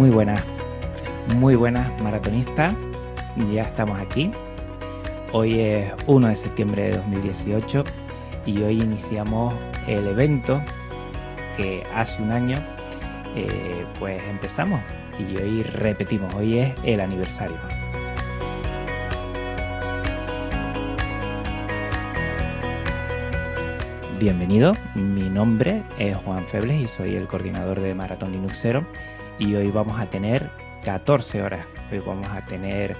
Muy buenas, muy buenas maratonistas. Ya estamos aquí. Hoy es 1 de septiembre de 2018 y hoy iniciamos el evento que hace un año eh, pues empezamos y hoy repetimos, hoy es el aniversario. Bienvenido, mi nombre es Juan Febles y soy el coordinador de Maratón Linuxero y hoy vamos a tener 14 horas. Hoy vamos a tener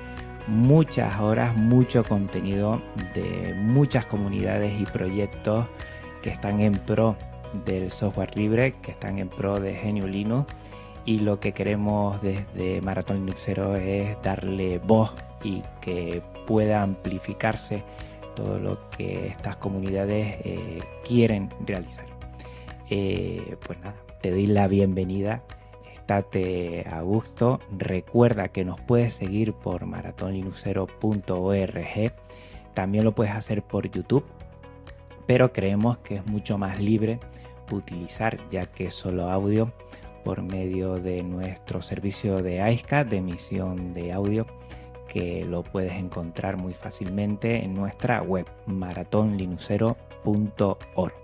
muchas horas, mucho contenido de muchas comunidades y proyectos que están en pro del software libre, que están en pro de GNU Linux y lo que queremos desde Maratón Linuxero es darle voz y que pueda amplificarse todo lo que estas comunidades eh, quieren realizar. Eh, pues nada, te doy la bienvenida, estate a gusto, recuerda que nos puedes seguir por maratonlinuxero.org, también lo puedes hacer por YouTube, pero creemos que es mucho más libre utilizar ya que es solo audio por medio de nuestro servicio de AISCA de emisión de audio que lo puedes encontrar muy fácilmente en nuestra web maratonlinucero.org.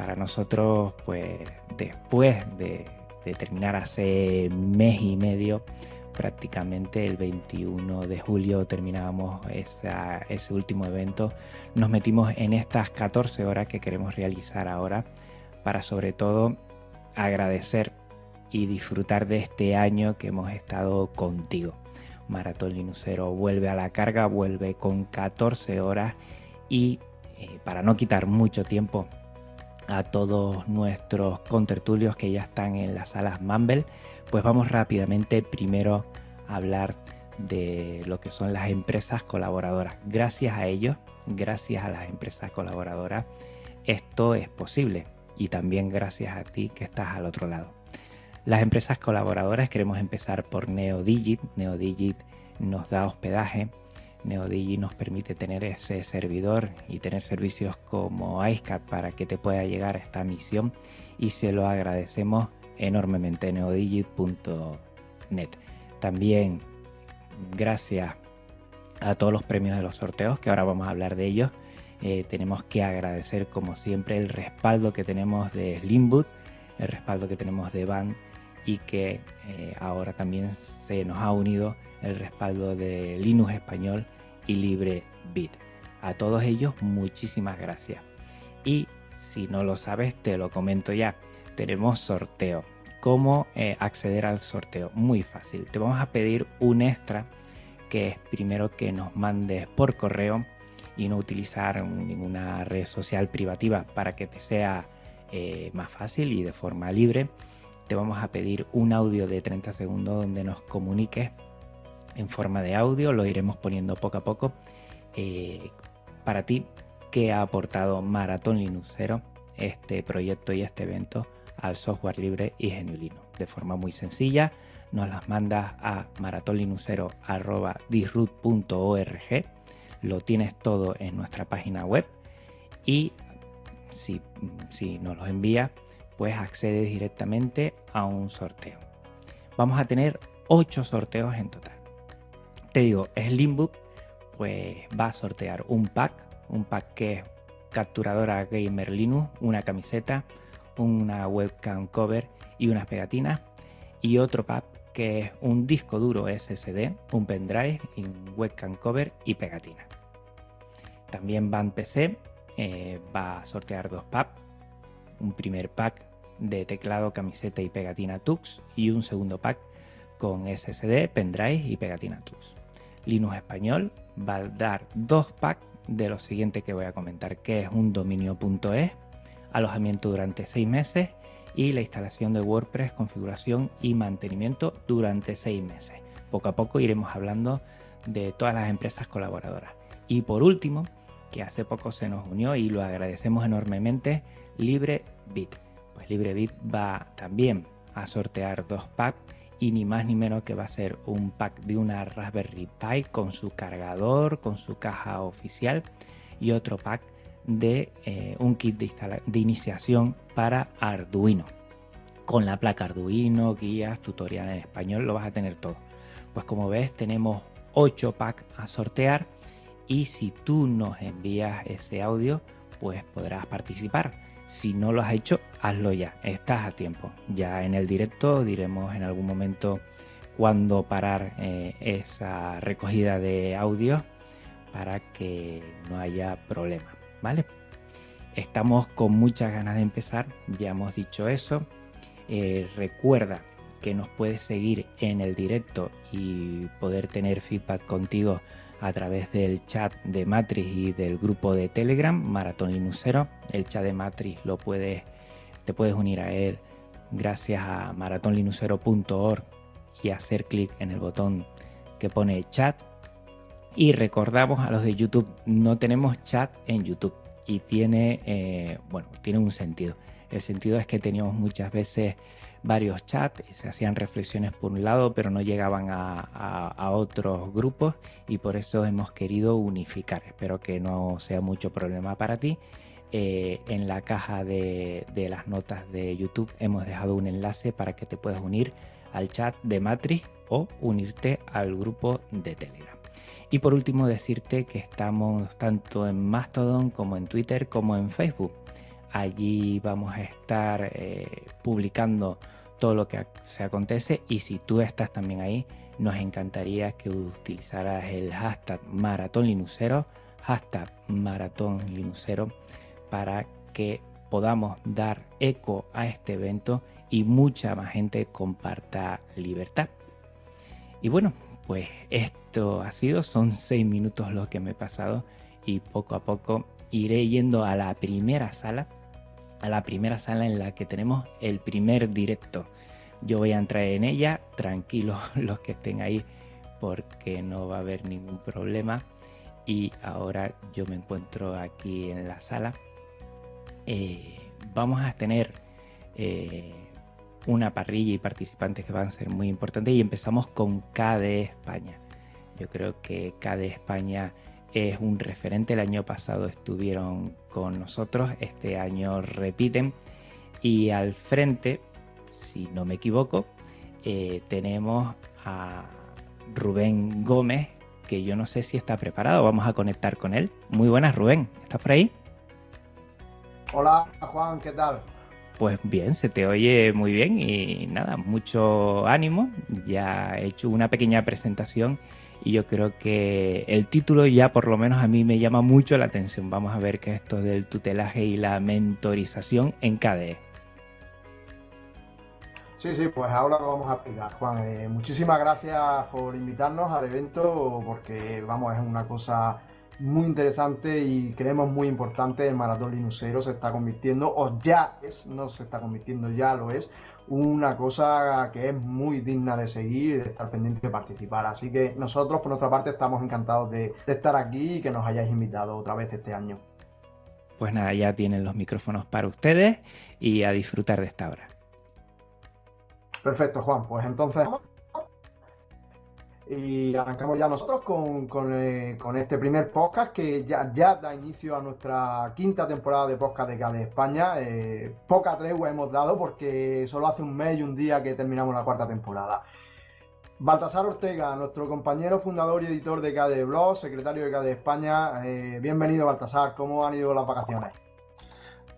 Para nosotros, pues después de, terminar hace mes y medio, prácticamente el 21 de julio terminábamos ese último evento, nos metimos en estas 14 horas que queremos realizar ahora para sobre todo agradecer y disfrutar de este año que hemos estado contigo. Maratón Linuxero vuelve a la carga, vuelve con 14 horas y eh, para no quitar mucho tiempo a todos nuestros contertulios que ya están en las salas Mumble, pues vamos rápidamente primero a hablar de lo que son las empresas colaboradoras. Gracias a ellos, gracias a las empresas colaboradoras, esto es posible y también gracias a ti que estás al otro lado. Las empresas colaboradoras queremos empezar por NeoDigit. NeoDigit nos da hospedaje. NeoDigit nos permite tener ese servidor y tener servicios como iSCAT para que te pueda llegar a esta misión y se lo agradecemos enormemente neodigit.net. También gracias a todos los premios de los sorteos que ahora vamos a hablar de ellos. Eh, tenemos que agradecer como siempre el respaldo que tenemos de Slimboot, el respaldo que tenemos de Van y que eh, ahora también se nos ha unido el respaldo de Linux Español y LibreBit. A todos ellos muchísimas gracias. Y si no lo sabes, te lo comento ya. Tenemos sorteo. ¿Cómo eh, acceder al sorteo? Muy fácil. Te vamos a pedir un extra que es primero que nos mandes por correo y no utilizar ninguna red social privativa para que te sea eh, más fácil y de forma libre te vamos a pedir un audio de 30 segundos donde nos comuniques en forma de audio, lo iremos poniendo poco a poco. Eh, para ti, ¿qué ha aportado Maratón Linuxero, este proyecto y este evento al software libre y GNU De forma muy sencilla, nos las mandas a maratonlinuxero.disroot.org, lo tienes todo en nuestra página web y si, si nos lo envías, pues accedes directamente a un sorteo. Vamos a tener 8 sorteos en total. Te digo, Slimbook pues va a sortear un pack, un pack que es capturadora Gamer Linux, una camiseta, una webcam cover y unas pegatinas. Y otro pack que es un disco duro SSD, un pendrive, y un webcam cover y pegatina. También Van PC eh, va a sortear dos packs. Un primer pack de teclado, camiseta y pegatina Tux y un segundo pack con SSD, pendrive y pegatina Tux. Linux Español va a dar dos packs de lo siguiente que voy a comentar, que es un dominio.es, alojamiento durante seis meses y la instalación de WordPress, configuración y mantenimiento durante seis meses. Poco a poco iremos hablando de todas las empresas colaboradoras. Y por último, que hace poco se nos unió y lo agradecemos enormemente, LibreBit pues LibreBit va también a sortear dos packs y ni más ni menos que va a ser un pack de una Raspberry Pi con su cargador, con su caja oficial y otro pack de eh, un kit de, iniciación para Arduino con la placa Arduino, guías, tutorial en español, lo vas a tener todo. Pues como ves tenemos 8 packs a sortear y si tú nos envías ese audio, pues podrás participar. Si no lo has hecho, hazlo ya, estás a tiempo. Ya en el directo diremos en algún momento cuándo parar eh, esa recogida de audio para que no haya problema, ¿vale? Estamos con muchas ganas de empezar, ya hemos dicho eso. Eh, recuerda que nos puedes seguir en el directo y poder tener feedback contigo a través del chat de Matrix y del grupo de Telegram, Maratón Linuxero. El chat de Matrix lo puedes, te puedes unir a él gracias a maratonlinuxero.org y hacer clic en el botón que pone chat. Y recordamos a los de YouTube, no tenemos chat en YouTube y tiene, eh, bueno, tiene un sentido. El sentido es que teníamos muchas veces varios chats, se hacían reflexiones por un lado, pero no llegaban a, otros grupos y por eso hemos querido unificar. Espero que no sea mucho problema para ti. Eh, en la caja de, las notas de YouTube hemos dejado un enlace para que te puedas unir al chat de Matrix o unirte al grupo de Telegram. Y por último decirte que estamos tanto en Mastodon como en Twitter como en Facebook. Allí vamos a estar eh, publicando todo lo que se acontece y si tú estás también ahí, nos encantaría que utilizaras el hashtag Maratón Linuxero, hashtag Maratón para que podamos dar eco a este evento y mucha más gente comparta libertad. Y bueno, pues esto ha sido, son seis minutos los que me he pasado y poco a poco iré yendo a la primera sala a la primera sala en la que tenemos el primer directo. Yo voy a entrar en ella, tranquilos los que estén ahí, porque no va a haber ningún problema. Y ahora yo me encuentro aquí en la sala. Eh, vamos a tener eh, una parrilla y participantes que van a ser muy importantes. Y empezamos con KD España. Yo creo que KD España es un referente. El año pasado estuvieron con nosotros, este año repiten. Y al frente, si no me equivoco, eh, tenemos a Rubén Gómez, que yo no sé si está preparado. Vamos a conectar con él. Muy buenas, Rubén. ¿Estás por ahí? Hola, Juan, ¿qué tal? Pues bien, se te oye muy bien y nada, mucho ánimo. Ya he hecho una pequeña presentación y yo creo que el título ya por lo menos a mí me llama mucho la atención. Vamos a ver qué es esto del tutelaje y la mentorización en KDE. Sí, sí, pues ahora lo vamos a explicar, Juan. Eh, muchísimas gracias por invitarnos al evento porque, vamos, es una cosa muy interesante y creemos muy importante. El Maratón Linuxero se está convirtiendo, o ya es, no se está convirtiendo, ya lo es, una cosa que es muy digna de seguir y de estar pendiente de participar. Así que nosotros, por nuestra parte, estamos encantados de, estar aquí y que nos hayáis invitado otra vez este año. Pues nada, ya tienen los micrófonos para ustedes y a disfrutar de esta hora. Perfecto, Juan. Pues entonces y arrancamos ya nosotros eh, con, este primer podcast que ya, da inicio a nuestra quinta temporada de podcast de KDE España. Eh, poca tregua hemos dado porque solo hace un mes y un día que terminamos la cuarta temporada. Baltasar Ortega, nuestro compañero fundador y editor de KDE Blog, secretario de KDE España. Eh, bienvenido, Baltasar. ¿Cómo han ido las vacaciones?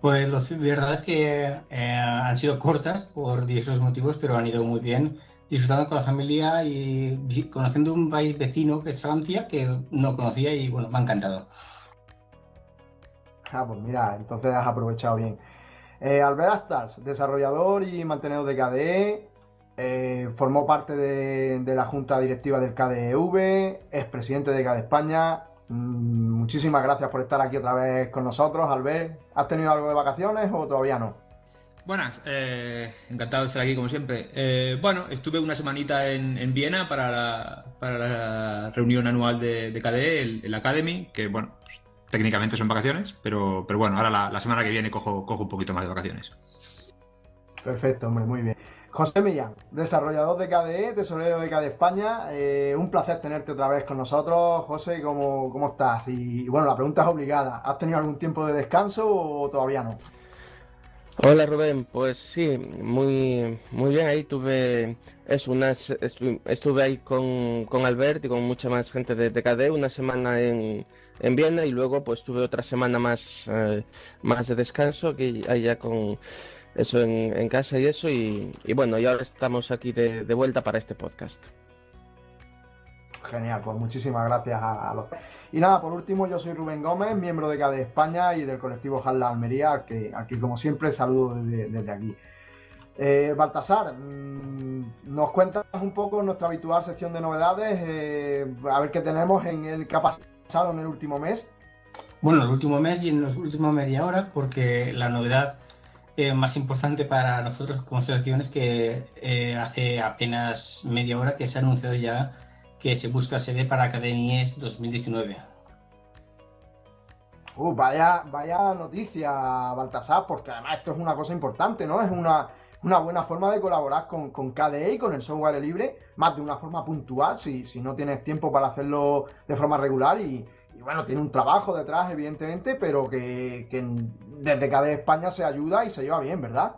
Pues la verdad es que han sido cortas por diversos motivos, pero han ido muy bien disfrutando con la familia y conociendo un país vecino que es Francia, que no conocía y bueno, me ha encantado. Ah, pues mira, entonces has aprovechado bien. Eh, Albert Astars, desarrollador y mantenedor de KDE, eh, formó parte de, la junta directiva del KDEV, es presidente de KDE España. Mm, muchísimas gracias por estar aquí otra vez con nosotros, Albert. ¿Has tenido algo de vacaciones o todavía no? Buenas, eh, encantado de estar aquí como siempre. Eh, bueno, estuve una semanita en, Viena para la, reunión anual de, KDE, el, Academy, que bueno, técnicamente son vacaciones, pero, pero bueno, ahora la, semana que viene cojo, cojo un poquito más de vacaciones. Perfecto, hombre, muy bien. José Millán, desarrollador de KDE, tesorero de KDE España. Eh, un placer tenerte otra vez con nosotros. José, ¿cómo, ¿cómo estás? Y bueno, la pregunta es obligada. ¿Has tenido algún tiempo de descanso o todavía no? Hola Rubén, pues sí, muy, muy bien, ahí tuve es unas, estuve ahí con, con Albert y con mucha más gente de TKD una semana en, en Viena y luego pues tuve otra semana más, eh, más de descanso que allá con eso en, casa y eso y, bueno, y ahora estamos aquí de, de vuelta para este podcast. Genial, pues muchísimas gracias a, los... Y nada, por último, yo soy Rubén Gómez, miembro de CADE España y del colectivo Jalda Almería, que aquí como siempre saludo desde, aquí. Eh, Baltasar, mm, nos cuentas un poco nuestra habitual sección de novedades, eh, a ver qué tenemos en el que ha pasado en el último mes. Bueno, el último mes y en los últimos media hora, porque la novedad eh, más importante para nosotros como asociación es que hace apenas media hora que se ha anunciado ya que se busca sede para Academies 2019. Uh, vaya, vaya noticia, Baltasar, porque además esto es una cosa importante, ¿no? Es una, una buena forma de colaborar con, con, KDE y con el software libre, más de una forma puntual, si, si no tienes tiempo para hacerlo de forma regular y, y bueno, tiene un trabajo detrás, evidentemente, pero que, que desde KDE España se ayuda y se lleva bien, ¿verdad?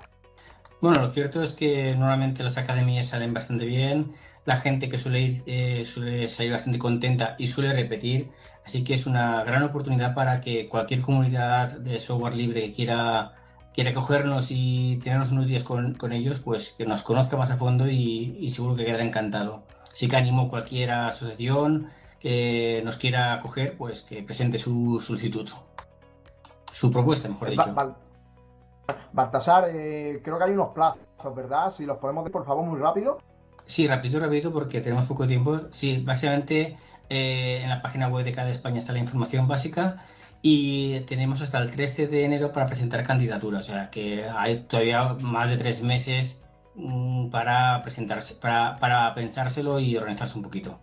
Bueno, lo cierto es que normalmente las academias salen bastante bien, la gente que suele ir eh, suele salir bastante contenta y suele repetir. Así que es una gran oportunidad para que cualquier comunidad de software libre que quiera, quiera cogernos y tenernos unos días con, con ellos, pues que nos conozca más a fondo y, seguro que quedará encantado. Así que animo a cualquier asociación que nos quiera acoger, pues que presente su solicitud. Su propuesta, mejor dicho. Baltasar, eh, creo que hay unos plazos, ¿verdad? Si los podemos ver, por favor, muy rápido. Sí, rápido, rápido, porque tenemos poco tiempo. Sí, básicamente eh, en la página web de cada España está la información básica y tenemos hasta el 13 de enero para presentar candidaturas. O sea que hay todavía más de tres meses mmm, para presentarse, para, pensárselo y organizarse un poquito.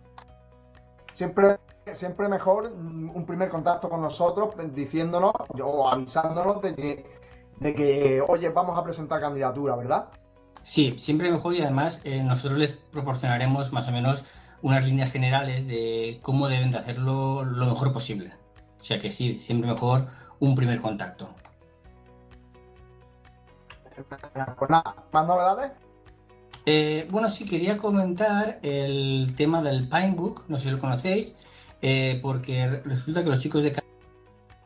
Siempre siempre mejor un primer contacto con nosotros diciéndonos o avisándonos de que, de que, oye, vamos a presentar candidatura, ¿verdad? Sí, siempre mejor y además eh, nosotros les proporcionaremos más o menos unas líneas generales de cómo deben de hacerlo lo mejor posible. O sea que sí, siempre mejor un primer contacto. Nada, ¿más novedades? Eh, bueno, sí, quería comentar el tema del Pinebook, no sé si lo conocéis, eh, porque resulta que los chicos de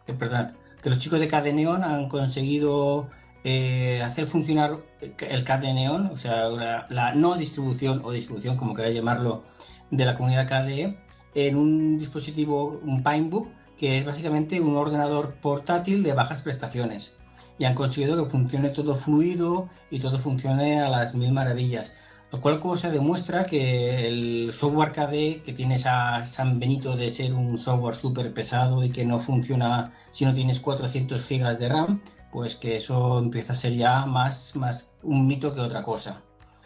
eh, perdón, que los chicos de Cadeneon han conseguido eh, hacer funcionar el CAD de Neon, o sea, la, no distribución o distribución, como queráis llamarlo, de la comunidad KDE, en un dispositivo, un Pinebook, que es básicamente un ordenador portátil de bajas prestaciones. Y han conseguido que funcione todo fluido y todo funcione a las mil maravillas. Lo cual como se demuestra que el software KDE, que tiene esa San Benito de ser un software súper pesado y que no funciona si no tienes 400 GB de RAM, pues que eso empieza a ser ya más, más un mito que otra cosa.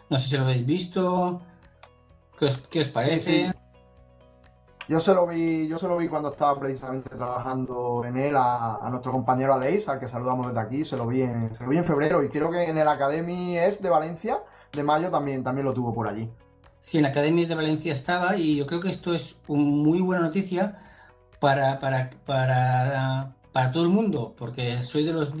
No sé si lo habéis visto, ¿qué os, qué os parece? Sí, sí. Yo se lo vi, yo se lo vi cuando estaba precisamente trabajando en él a, a, nuestro compañero Aleix, al que saludamos desde aquí, se lo vi en, se lo vi en febrero y creo que en el Academy es de Valencia, de mayo también, también lo tuvo por allí. Sí, en Academy de Valencia estaba y yo creo que esto es una muy buena noticia para, para, para, para todo el mundo, porque soy de los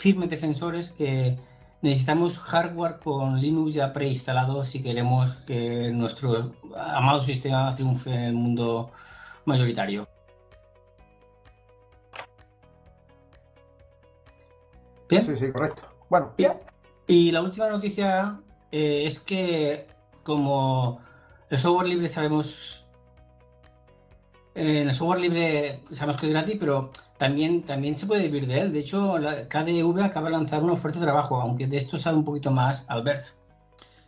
firmes defensores que necesitamos hardware con Linux ya preinstalado si queremos que nuestro amado sistema triunfe en el mundo mayoritario. ¿Bien? Sí, sí, correcto. Bueno, bien. Y la última noticia eh, es que como el software libre sabemos, eh, el software libre sabemos que es gratis, pero también, también se puede vivir de él. De hecho, la KDV acaba de lanzar una oferta de trabajo, aunque de esto sabe un poquito más Albert.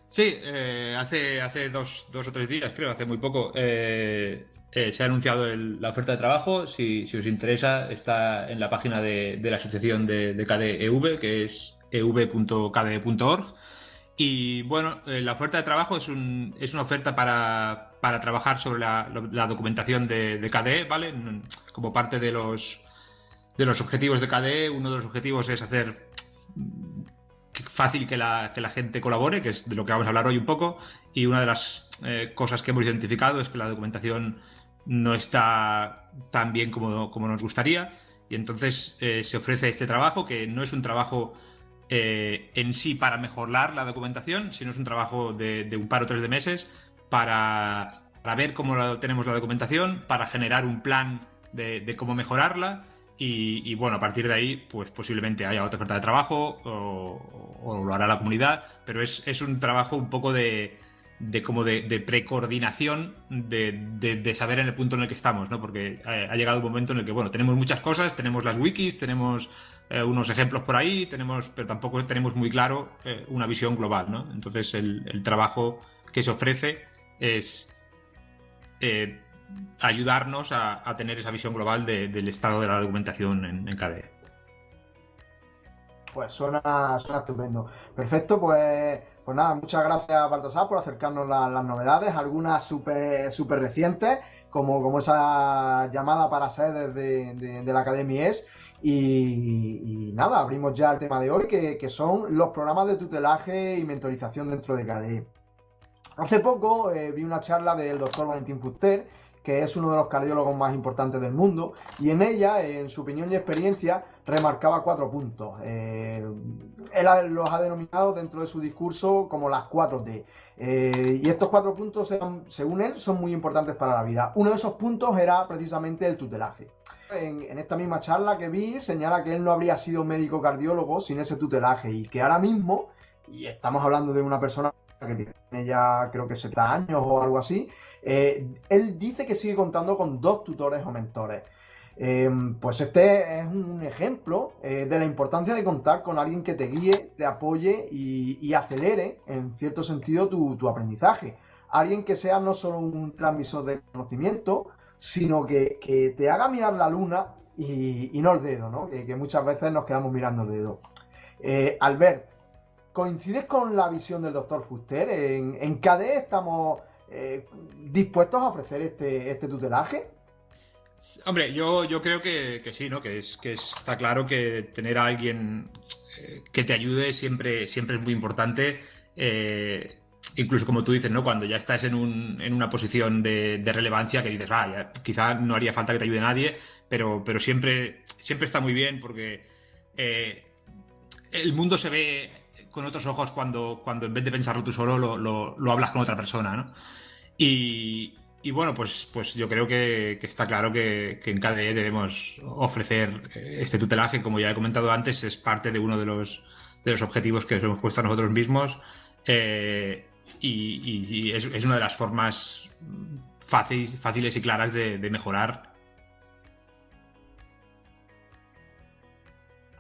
Sí, eh, hace, hace dos, dos, o tres días, creo, hace muy poco, eh, eh, se ha anunciado la oferta de trabajo. Si, si, os interesa, está en la página de, de la asociación de, de KDEV, que es ev.kde.org. Y bueno, eh, la oferta de trabajo es, un, es una oferta para, para trabajar sobre la, la documentación de, de, KDE, ¿vale? Como parte de los, de los objetivos de KDE, uno de los objetivos es hacer fácil que la, que la, gente colabore, que es de lo que vamos a hablar hoy un poco, y una de las eh, cosas que hemos identificado es que la documentación no está tan bien como, como nos gustaría, y entonces eh, se ofrece este trabajo, que no es un trabajo eh, en sí para mejorar la documentación, sino es un trabajo de, un par o tres de meses para, ver cómo tenemos la documentación, para generar un plan de, cómo mejorarla y, bueno, a partir de ahí, pues posiblemente haya otra oferta de trabajo o, lo hará la comunidad, pero es, es un trabajo un poco de, de como de, de precoordinación de, de, saber en el punto en el que estamos, ¿no? Porque eh, ha, llegado un momento en el que, bueno, tenemos muchas cosas, tenemos las wikis, tenemos eh, unos ejemplos por ahí, tenemos, pero tampoco tenemos muy claro eh, una visión global, ¿no? Entonces el, trabajo que se ofrece es ayudarnos a, tener esa visión global del estado de la documentación en, en KDE. Pues suena, estupendo. Perfecto, pues pues nada, muchas gracias Baltasar por acercarnos las novedades, algunas súper super recientes, como, como esa llamada para sedes de, la Academia ES. Y, nada, abrimos ya el tema de hoy, que, son los programas de tutelaje y mentorización dentro de KDE. Hace poco eh, vi una charla del doctor Valentín Fuster, que es uno de los cardiólogos más importantes del mundo, y en ella, en su opinión y experiencia, remarcaba cuatro puntos. Eh, él los ha denominado dentro de su discurso como las cuatro D. Eh, y estos cuatro puntos, según él, son muy importantes para la vida. Uno de esos puntos era precisamente el tutelaje. En, esta misma charla que vi, señala que él no habría sido médico cardiólogo sin ese tutelaje y que ahora mismo, y estamos hablando de una persona que tiene ya creo que 70 años o algo así, eh, él dice que sigue contando con dos tutores o mentores. Eh, pues este es un ejemplo eh, de la importancia de contar con alguien que te guíe, te apoye y, acelere, en cierto sentido, tu, aprendizaje. Alguien que sea no solo un transmisor de conocimiento, sino que, te haga mirar la luna y, no el dedo, ¿no? Que, muchas veces nos quedamos mirando el dedo. Albert, ¿coincides con la visión del doctor Fuster? En, en KDE estamos eh, dispuestos a ofrecer este, este tutelaje? Hombre, yo, yo creo que, sí, ¿no? Que, es, que está claro que tener a alguien eh, que te ayude siempre, siempre es muy importante. Eh, incluso como tú dices, ¿no? Cuando ya estás en, un, en una posición de, relevancia que dices, vaya, quizá no haría falta que te ayude nadie, pero, pero siempre, siempre está muy bien porque el mundo se ve con otros ojos cuando, cuando en vez de pensarlo tú solo lo, lo hablas con otra persona, ¿no? Y, bueno, pues, pues yo creo que, está claro que, en KDE debemos ofrecer este tutelaje, como ya he comentado antes, es parte de uno de los, de los objetivos que nos hemos puesto a nosotros mismos eh, y, es, una de las formas fáciles, fáciles y claras de, mejorar.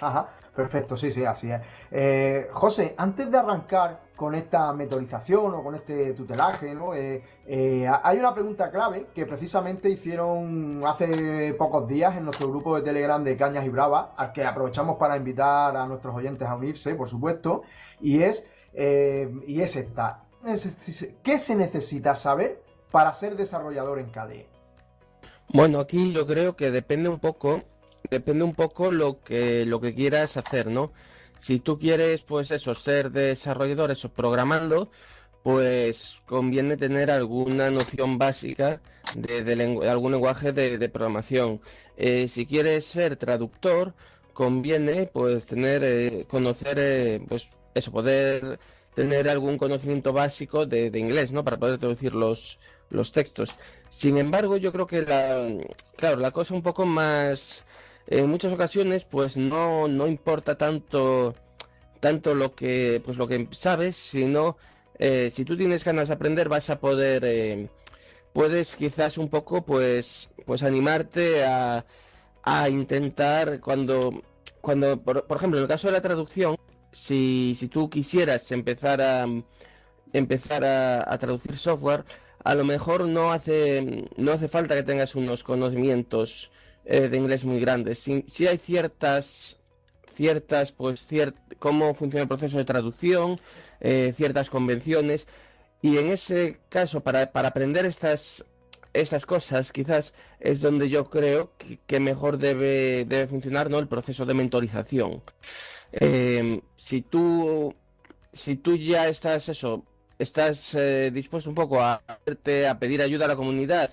Ajá, perfecto, sí, sí, así es. Eh, José, antes de arrancar con esta metodización o con este tutelaje, ¿no? Eh, eh, hay una pregunta clave que precisamente hicieron hace pocos días en nuestro grupo de Telegram de Cañas y Bravas, al que aprovechamos para invitar a nuestros oyentes a unirse, por supuesto, y es, y es esta. ¿Qué se necesita saber para ser desarrollador en KDE? Bueno, aquí yo creo que depende un poco, depende un poco lo que, lo que quieras hacer, ¿no? Si tú quieres, pues eso, ser desarrollador, eso, programando, pues conviene tener alguna noción básica de, algún lenguaje de, programación. Eh, si quieres ser traductor, conviene pues tener, eh, conocer, eh, pues eso, poder tener algún conocimiento básico de, inglés, ¿no? Para poder traducir los, los textos. Sin embargo, yo creo que la, claro, la cosa un poco más en muchas ocasiones pues no, no importa tanto tanto lo que pues lo que sabes sino eh, si tú tienes ganas de aprender vas a poder eh, puedes quizás un poco pues pues animarte a, a intentar cuando cuando por, ejemplo en el caso de la traducción si, si tú quisieras empezar a empezar a, traducir software a lo mejor no hace no hace falta que tengas unos conocimientos eh, de inglés muy grandes. Si, hay ciertas, ciertas, pues, cómo funciona el proceso de traducción, eh, ciertas convenciones, y en ese caso, para, aprender estas, estas cosas, quizás es donde yo creo que, mejor debe, debe funcionar ¿no? el proceso de mentorización. Em, si tú si tú ya estás eso, estás eh, dispuesto un poco a, a pedir ayuda a la comunidad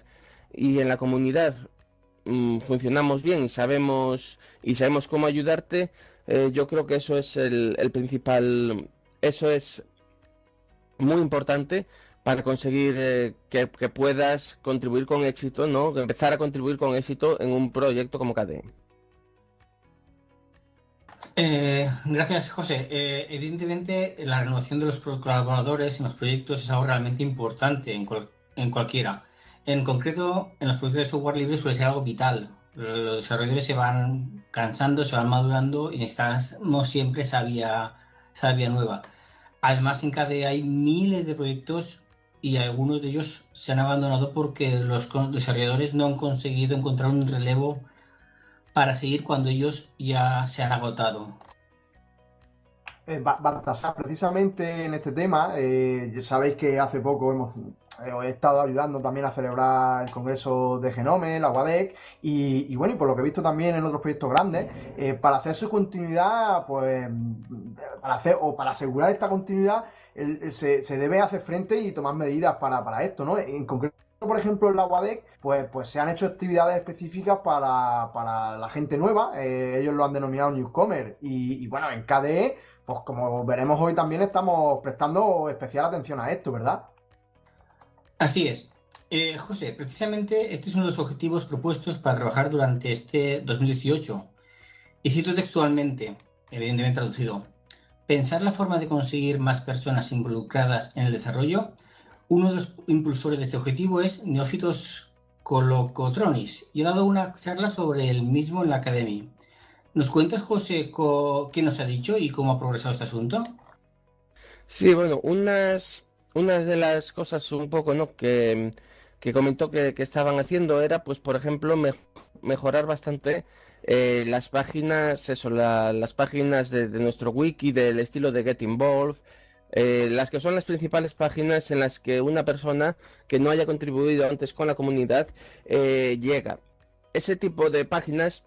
y en la comunidad mm, funcionamos bien y sabemos, y sabemos cómo ayudarte, eh, yo creo que eso es el, principal, eso es muy importante para conseguir eh, que, puedas contribuir con éxito, ¿no? Empezar a contribuir con éxito en un proyecto como KDE. Eh, gracias, José. evidentemente, la renovación de los colaboradores en los proyectos es algo realmente importante en, en cualquiera. En concreto, en los proyectos de software libre suele ser algo vital, los desarrolladores se van cansando, se van madurando y necesitamos siempre sabia, sabia nueva. Además, en KDE hay miles de proyectos y algunos de ellos se han abandonado porque los desarrolladores no han conseguido encontrar un relevo para seguir cuando ellos ya se han agotado. Eh, precisamente en este tema, eh, sabéis que hace poco hemos eh, he estado ayudando también a celebrar el Congreso de Genome, la UADEC, y, bueno, y por lo que he visto también en otros proyectos grandes, eh, para hacer su continuidad, pues, para hacer, o para asegurar esta continuidad, se, debe hacer frente y tomar medidas para, esto, ¿no? En concreto, por ejemplo, en la UADEC, pues, pues se han hecho actividades específicas para, la gente nueva, eh, ellos lo han denominado Newcomer, y, y bueno, en KDE, pues como veremos hoy también estamos prestando especial atención a esto, ¿verdad? Así es. Eh, José, precisamente este es uno de los objetivos propuestos para trabajar durante este 2018. Y cito textualmente, evidentemente traducido, pensar la forma de conseguir más personas involucradas en el desarrollo. Uno de los impulsores de este objetivo es Neófitos Colocotronis y he dado una charla sobre el mismo en la academia. ¿Nos cuentas, José, qué nos ha dicho y cómo ha progresado este asunto? Sí, bueno, unas una de las cosas un poco, ¿no? Que, comentó que, estaban haciendo era, pues, por ejemplo, mejorar bastante eh, las páginas, eso, las páginas de, nuestro wiki del estilo de Get Involved, eh, las que son las principales páginas en las que una persona que no haya contribuido antes con la comunidad eh, llega. Ese tipo de páginas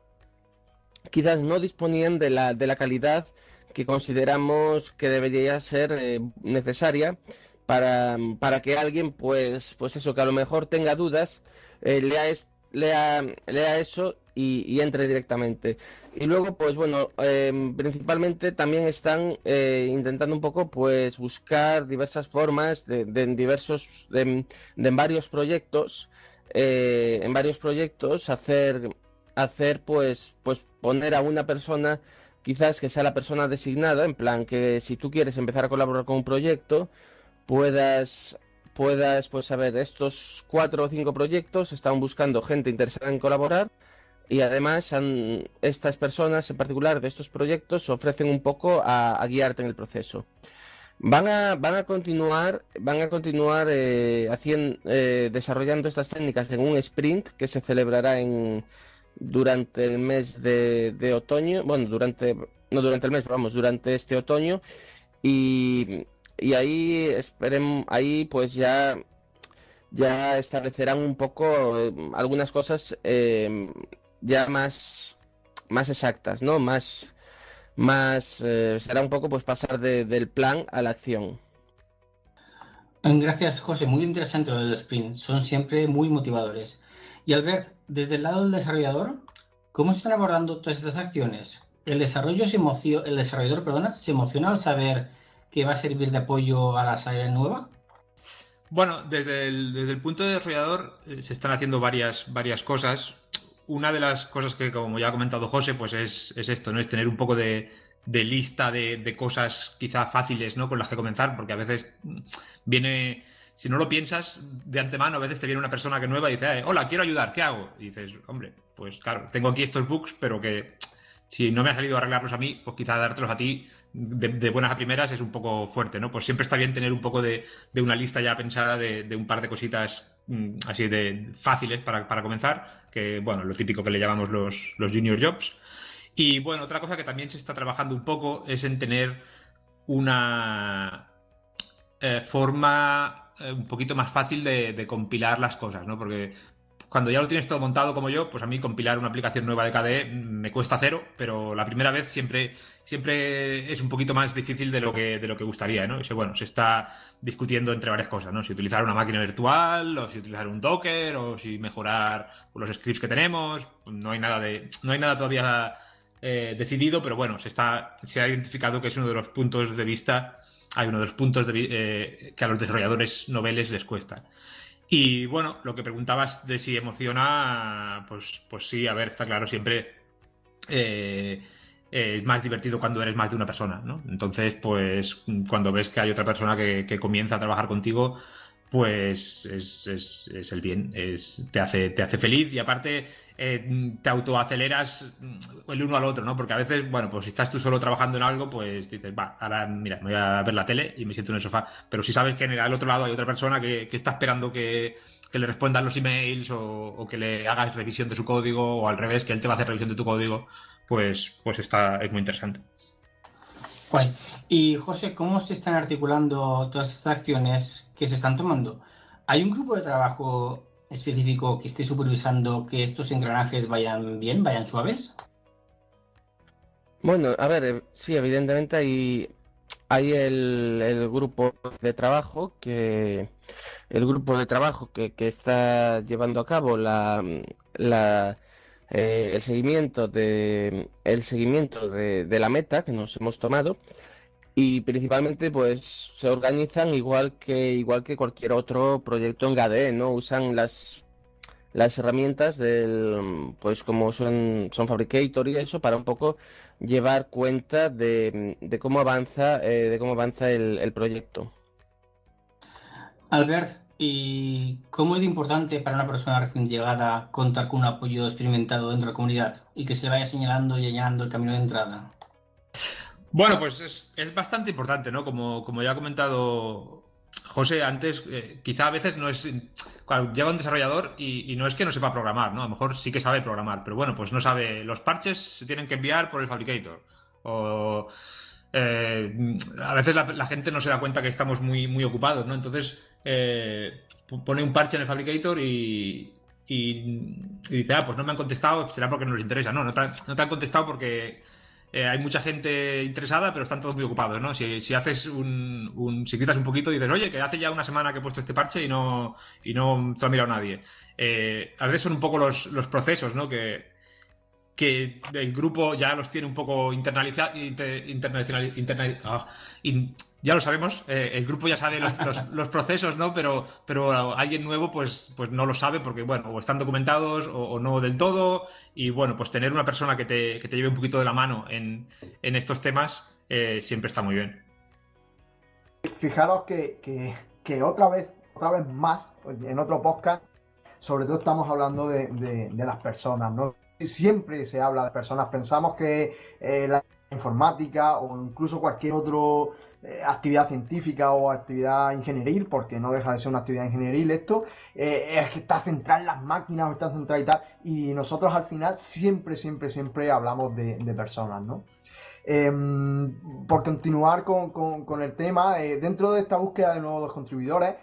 quizás no disponían de la, de la calidad que consideramos que debería ser necesaria para, para que alguien, pues, pues eso, que a lo mejor tenga dudas, lea, lea, lea eso y, entre directamente. Y luego, pues bueno, em, principalmente también están eh, intentando un poco, pues, buscar diversas formas de, en diversos, de, en varios proyectos, eh, en varios proyectos, hacer, hacer, pues, pues, poner a una persona quizás que sea la persona designada, en plan que si tú quieres empezar a colaborar con un proyecto, puedas puedas pues saber estos cuatro o cinco proyectos están buscando gente interesada en colaborar y además estas personas en particular de estos proyectos ofrecen un poco a, guiarte en el proceso. Van a van a continuar van a continuar eh, haciendo eh, desarrollando estas técnicas en un sprint que se celebrará en durante el mes de, de otoño bueno durante no durante el mes vamos durante este otoño y y ahí esperemos, ahí pues ya, ya establecerán un poco eh, algunas cosas em, ya más, más exactas, ¿no? Más, más eh, será un poco pues pasar del plan a la acción. Gracias, José. Muy interesante lo del sprint. Son siempre muy motivadores. Y Albert, desde el lado del desarrollador, ¿cómo se están abordando todas estas acciones? El desarrollo se el desarrollador, perdona, se emociona al saber que va a servir de apoyo a la saga nueva? Bueno, desde el, desde el punto de desarrollador eh, se están haciendo varias, varias cosas. Una de las cosas que, como ya ha comentado José, pues es, esto, ¿no? Es tener un poco de, lista de, cosas quizá fáciles, ¿no? Con las que comenzar, porque a veces viene, si no lo piensas de antemano, a veces te viene una persona que nueva y dice, eh, hola, quiero ayudar, ¿qué hago? Y dices, hombre, pues claro, tengo aquí estos bugs, pero que si no me ha salido arreglarlos a mí, pues quizá dártelos a ti de, buenas a primeras es un poco fuerte, ¿no? Pues siempre está bien tener un poco de, una lista ya pensada de, un par de cositas mm, así de fáciles para, comenzar, que, bueno, lo típico que le llamamos los, los junior jobs. Y bueno, otra cosa que también se está trabajando un poco es en tener una eh, forma eh, un poquito más fácil de, compilar las cosas, ¿no? Porque cuando ya lo tienes todo montado como yo, pues a mí compilar una aplicación nueva de KDE me cuesta cero, pero la primera vez siempre, siempre es un poquito más difícil de lo que, de lo que gustaría, ¿no? Y bueno, se está discutiendo entre varias cosas, ¿no? Si utilizar una máquina virtual, o si utilizar un Docker, o si mejorar los scripts que tenemos. No hay nada de. No hay nada todavía eh, decidido, pero bueno, se está. se ha identificado que es uno de los puntos de vista. Hay uno de los puntos eh, que a los desarrolladores noveles les cuesta. Y bueno, lo que preguntabas de si emociona, pues, pues sí, a ver, está claro, siempre eh, es más divertido cuando eres más de una persona, ¿no? Entonces, pues cuando ves que hay otra persona que, comienza a trabajar contigo, pues es, es, el bien, es, te, hace, te hace feliz y aparte eh, te autoaceleras el uno al otro, ¿no? Porque a veces, bueno, pues si estás tú solo trabajando en algo, pues dices, va, ahora mira, me voy a ver la tele y me siento en el sofá. Pero si sabes que en el, otro lado hay otra persona que, está esperando que, le respondan los emails o, que le hagas revisión de su código o al revés, que él te va a hacer revisión de tu código, pues, pues está, es muy interesante. Guay. Y José, ¿cómo se están articulando todas estas acciones que se están tomando? ¿Hay un grupo de trabajo específico que esté supervisando que estos engranajes vayan bien, vayan suaves? Bueno, a ver, eh, sí, evidentemente hay, hay el, grupo de trabajo que el grupo de trabajo que, está llevando a cabo la, la eh, el seguimiento de el seguimiento de, de la meta que nos hemos tomado y principalmente pues se organizan igual que igual que cualquier otro proyecto en GADE, ¿no? Usan las las herramientas del pues como son son Fabricator y eso para un poco llevar cuenta de, cómo avanza eh, de cómo avanza el, proyecto. Albert, ¿y cómo es importante para una persona recién llegada contar con un apoyo experimentado dentro de la comunidad y que se vaya señalando y allanando el camino de entrada? Bueno, pues es, bastante importante, ¿no? Como, como ya ha comentado José antes, eh, quizá a veces no es. Cuando llega un desarrollador y, no es que no sepa programar, ¿no? A lo mejor sí que sabe programar, pero bueno, pues no sabe. Los parches se tienen que enviar por el Fabricator. O. Eh, a veces la, gente no se da cuenta que estamos muy, muy ocupados, ¿no? Entonces eh, pone un parche en el Fabricator y, dice, ah, pues no me han contestado, será porque no les interesa. No, no te han contestado porque eh, hay mucha gente interesada, pero están todos muy ocupados, ¿no? Si, haces un, si quitas un poquito y dices, oye, que hace ya una semana que he puesto este parche y no, y no se lo ha mirado nadie. Eh, a veces son un poco los, los procesos, ¿no? Que, que el grupo ya los tiene un poco internalizados, internacional, ah, ya lo sabemos, eh, el grupo ya sabe los, procesos, ¿no? Pero, pero alguien nuevo pues, pues no lo sabe porque, bueno, o están documentados o, no del todo. Y bueno, pues tener una persona que te, que te lleve un poquito de la mano en, en estos temas eh, siempre está muy bien. Fijaros que, que, otra vez, otra vez más, en otro podcast, sobre todo estamos hablando de, de las personas, ¿no? Siempre se habla de personas, pensamos que eh, la informática o incluso cualquier otra eh, actividad científica o actividad ingenieril, porque no deja de ser una actividad ingenieril esto, eh, es que está centrada en las máquinas o está centrada y tal, y nosotros al final siempre, siempre, siempre hablamos de, personas, ¿no? Em, por continuar con, el tema, dentro de esta búsqueda de nuevos contribuidores,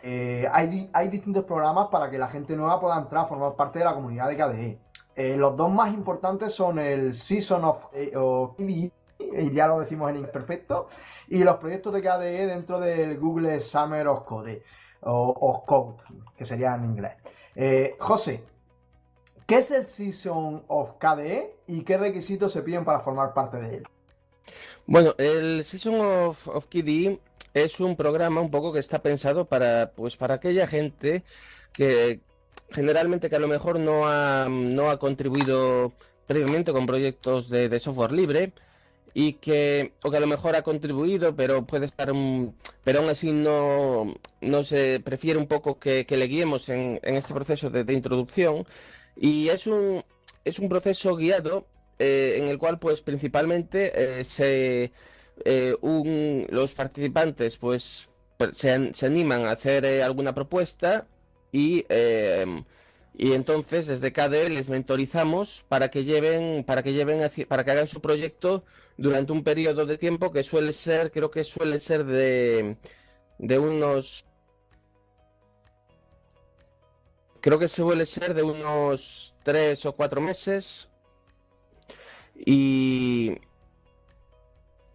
hay, hay distintos programas para que la gente nueva pueda entrar a formar parte de la comunidad de KDE. Eh, los dos más importantes son el Season of eh, KDE, y ya lo decimos en inglés perfecto, y los proyectos de KDE dentro del Google Summer of Code, o, Code, que sería en inglés. Eh, José, ¿qué es el Season of KDE y qué requisitos se piden para formar parte de él? Bueno, el Season of, of KDE es un programa un poco que está pensado para, pues, para aquella gente que, generalmente que a lo mejor no ha, no ha contribuido previamente con proyectos de, software libre y que, o que a lo mejor ha contribuido, pero puede estar, pero aún así no, no se prefiere un poco que, le guiemos en, este proceso de, introducción. Y es un, es un proceso guiado eh, en el cual, pues, principalmente eh, se, eh, los participantes, pues, se, se, animan a hacer alguna propuesta y, em, y entonces desde KDE les mentorizamos para que lleven, para que lleven para que hagan su proyecto durante un periodo de tiempo que suele ser, creo que suele ser de, de unos creo que suele ser de unos tres o cuatro meses. Y,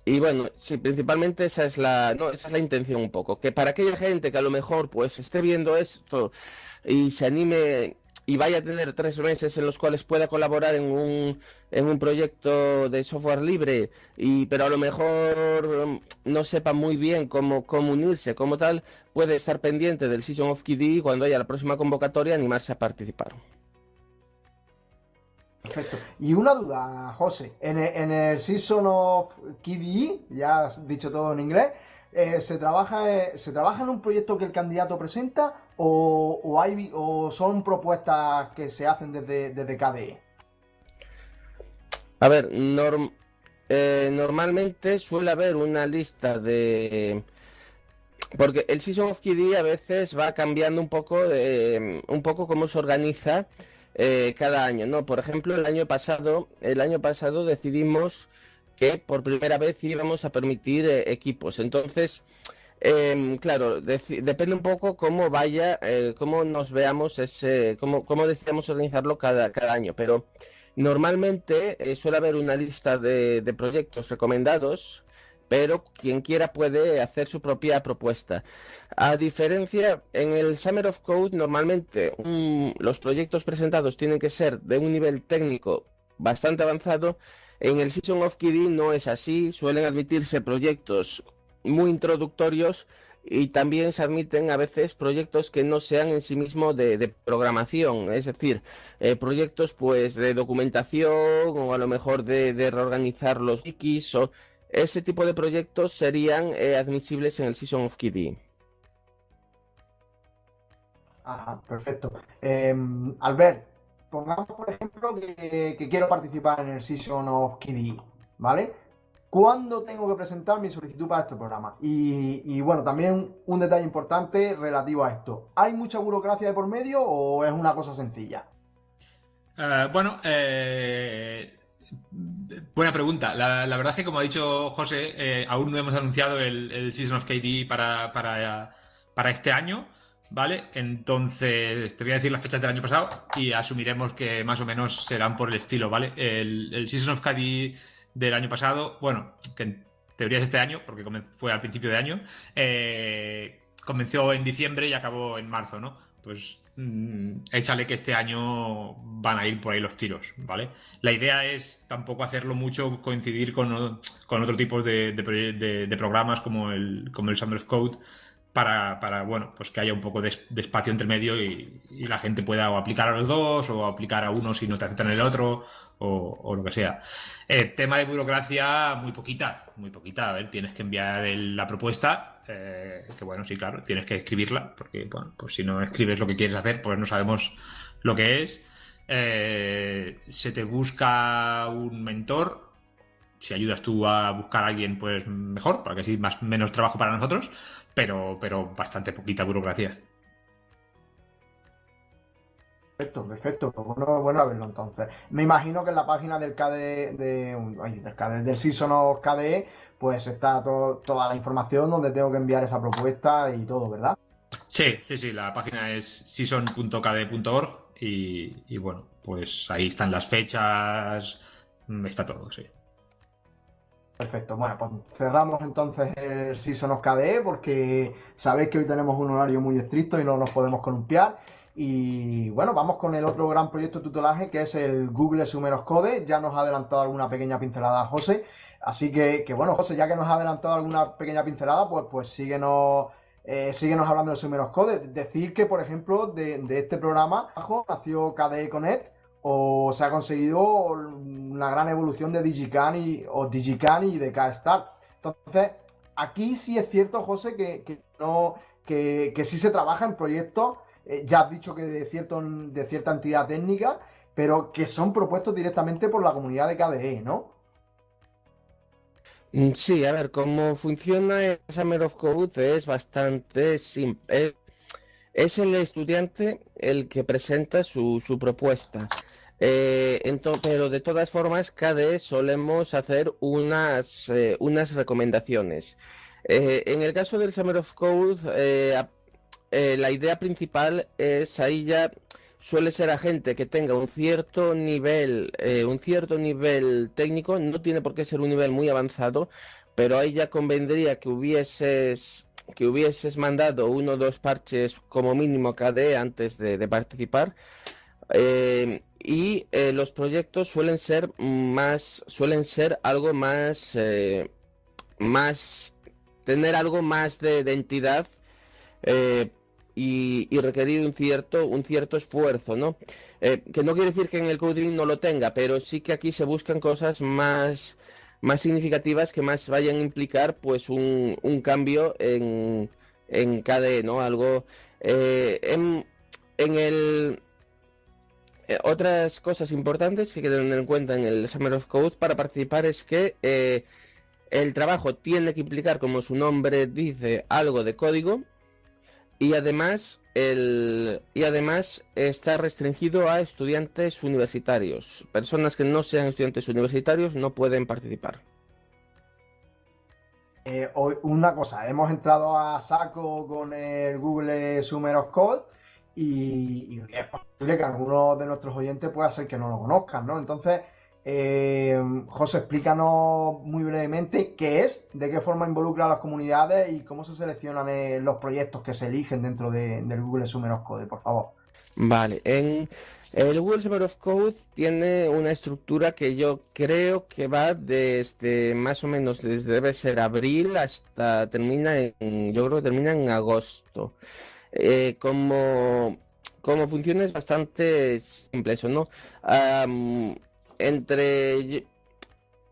y bueno, sí, principalmente esa es la, no, esa es la intención un poco, que para aquella gente que a lo mejor pues esté viendo esto y se anime y vaya a tener tres meses en los cuales pueda colaborar en un, en un proyecto de software libre, y, pero a lo mejor mm, no sepa muy bien cómo, cómo unirse como tal, puede estar pendiente del Season of KDE cuando haya la próxima convocatoria animarse a participar. Perfecto. Y una duda, José. En el, Season of KDE, ya has dicho todo en inglés, eh, ¿se, trabaja, eh, ¿se trabaja en un proyecto que el candidato presenta o, hay, o son propuestas que se hacen desde, desde KDE? A ver, eh, normalmente suele haber una lista de... Porque el Season of KDE a veces va cambiando un poco, un poco cómo se organiza eh, cada año. No, por ejemplo, el año pasado, el año pasado decidimos que por primera vez íbamos a permitir eh, equipos. Entonces, em, claro, depende un poco cómo vaya, eh, cómo nos veamos ese, cómo, cómo decidamos organizarlo cada, cada año. Pero normalmente suele haber una lista de, de proyectos recomendados pero quien quiera puede hacer su propia propuesta. A diferencia, en el Summer of Code normalmente los proyectos presentados tienen que ser de un nivel técnico bastante avanzado. En el Season of KDE no es así, suelen admitirse proyectos muy introductorios y también se admiten a veces proyectos que no sean en sí mismos de, programación, es decir, eh, proyectos pues de documentación o a lo mejor de, de reorganizar los wikis o ese tipo de proyectos serían eh, admisibles en el Season of KDE. Ajá, perfecto. Em, Albert, pongamos por ejemplo que, quiero participar en el Season of KDE, ¿vale? ¿Cuándo tengo que presentar mi solicitud para este programa? Y, bueno, también un detalle importante relativo a esto. ¿Hay mucha burocracia de por medio o es una cosa sencilla? Eh, bueno, eh, Buena pregunta. La, verdad es que, como ha dicho José, eh, aún no hemos anunciado el, Season of KD para, para, este año, ¿vale? Entonces, te voy a decir las fechas del año pasado y asumiremos que más o menos serán por el estilo, ¿vale? El, Season of KD del año pasado, bueno, que en teoría es este año, porque fue al principio de año, eh, comenzó en diciembre y acabó en marzo, ¿no? Pues Mm, échale que este año van a ir por ahí los tiros, ¿vale? La idea es tampoco hacerlo mucho coincidir con, con otro tipo de, de, programas como el, como el Summer Code para, para, bueno, pues que haya un poco de, espacio entre medio y, la gente pueda o aplicar a los dos o aplicar a uno si no te aceptan el otro o, lo que sea. Eh, tema de burocracia, muy poquita, muy poquita. A ver, tienes que enviar la propuesta, eh, que bueno, sí, claro, tienes que escribirla, porque bueno, pues si no escribes lo que quieres hacer, pues no sabemos lo que es. Eh, se te busca un mentor. Si ayudas tú a buscar a alguien, pues mejor, para que así más menos trabajo para nosotros, pero, pero bastante poquita burocracia. Perfecto, perfecto. Pues bueno, bueno a verlo entonces. Me imagino que en la página del KDE, de, del, KDE, del Season KDE, pues está toda la información donde tengo que enviar esa propuesta y todo, ¿verdad? Sí, sí, sí. La página es season.kde.org y, y bueno, pues ahí están las fechas, está todo, sí. Perfecto, bueno, pues cerramos entonces el Season of KDE porque sabéis que hoy tenemos un horario muy estricto y no nos podemos columpiar. Y bueno, vamos con el otro gran proyecto de tutelaje que es el Google Sumeros Code. Ya nos ha adelantado alguna pequeña pincelada José. Así que, bueno, José, ya que nos ha adelantado alguna pequeña pincelada, pues, pues síguenos, eh, síguenos hablando de Sumeros Code. Decir que, por ejemplo, de, este programa nació KDE Connect o se ha conseguido una gran evolución de Digican y, o Digican y de K-Star. Entonces, aquí sí es cierto, José, que, no, que, que sí se trabaja en proyectos eh, ya has dicho que de, cierto, de cierta entidad técnica, pero que son propuestos directamente por la comunidad de KDE, ¿no? Mm, sí, a ver, cómo funciona el Summer of Code es bastante simple. Es el estudiante el que presenta su, propuesta. Eh, pero de todas formas, KDE solemos hacer unas, eh, recomendaciones. en el caso del Summer of Code, eh, la idea principal es ahí ya suele ser a gente que tenga un cierto nivel, eh, un cierto nivel técnico, no tiene por qué ser un nivel muy avanzado, pero ahí ya convendría que hubieses que hubieses mandado uno o dos parches como mínimo KDE antes de, participar. Eh, y los proyectos suelen ser más, suelen ser algo más, más, tener algo más de, identidad y, requerir un cierto, un cierto esfuerzo, ¿no? Eh, que no quiere decir que en el coding no lo tenga, pero sí que aquí se buscan cosas más, más significativas que más vayan a implicar pues un, cambio en, en KDE, ¿no? Algo eh, en, el eh, otras cosas importantes que hay tener en cuenta en el Summer of Code para participar es que el trabajo tiene que implicar, como su nombre dice, algo de código y además el, y además está restringido a estudiantes universitarios. Personas que no sean estudiantes universitarios no pueden participar. Eh, una cosa, hemos entrado a saco con el Google Summer of Code y, y, es posible que algunos de nuestros oyentes pueda ser que no lo conozcan, ¿no? Entonces, eh, José, explícanos muy brevemente qué es, de qué forma involucra a las comunidades y cómo se seleccionan eh, los proyectos que se eligen dentro del Google Summer of Code, por favor. Vale, en el Google Summer of Code tiene una estructura que yo creo que va desde más o menos desde debe ser abril hasta termina en, yo creo que termina en agosto. Eh, como, como funciona es bastante simple eso, ¿no? Entre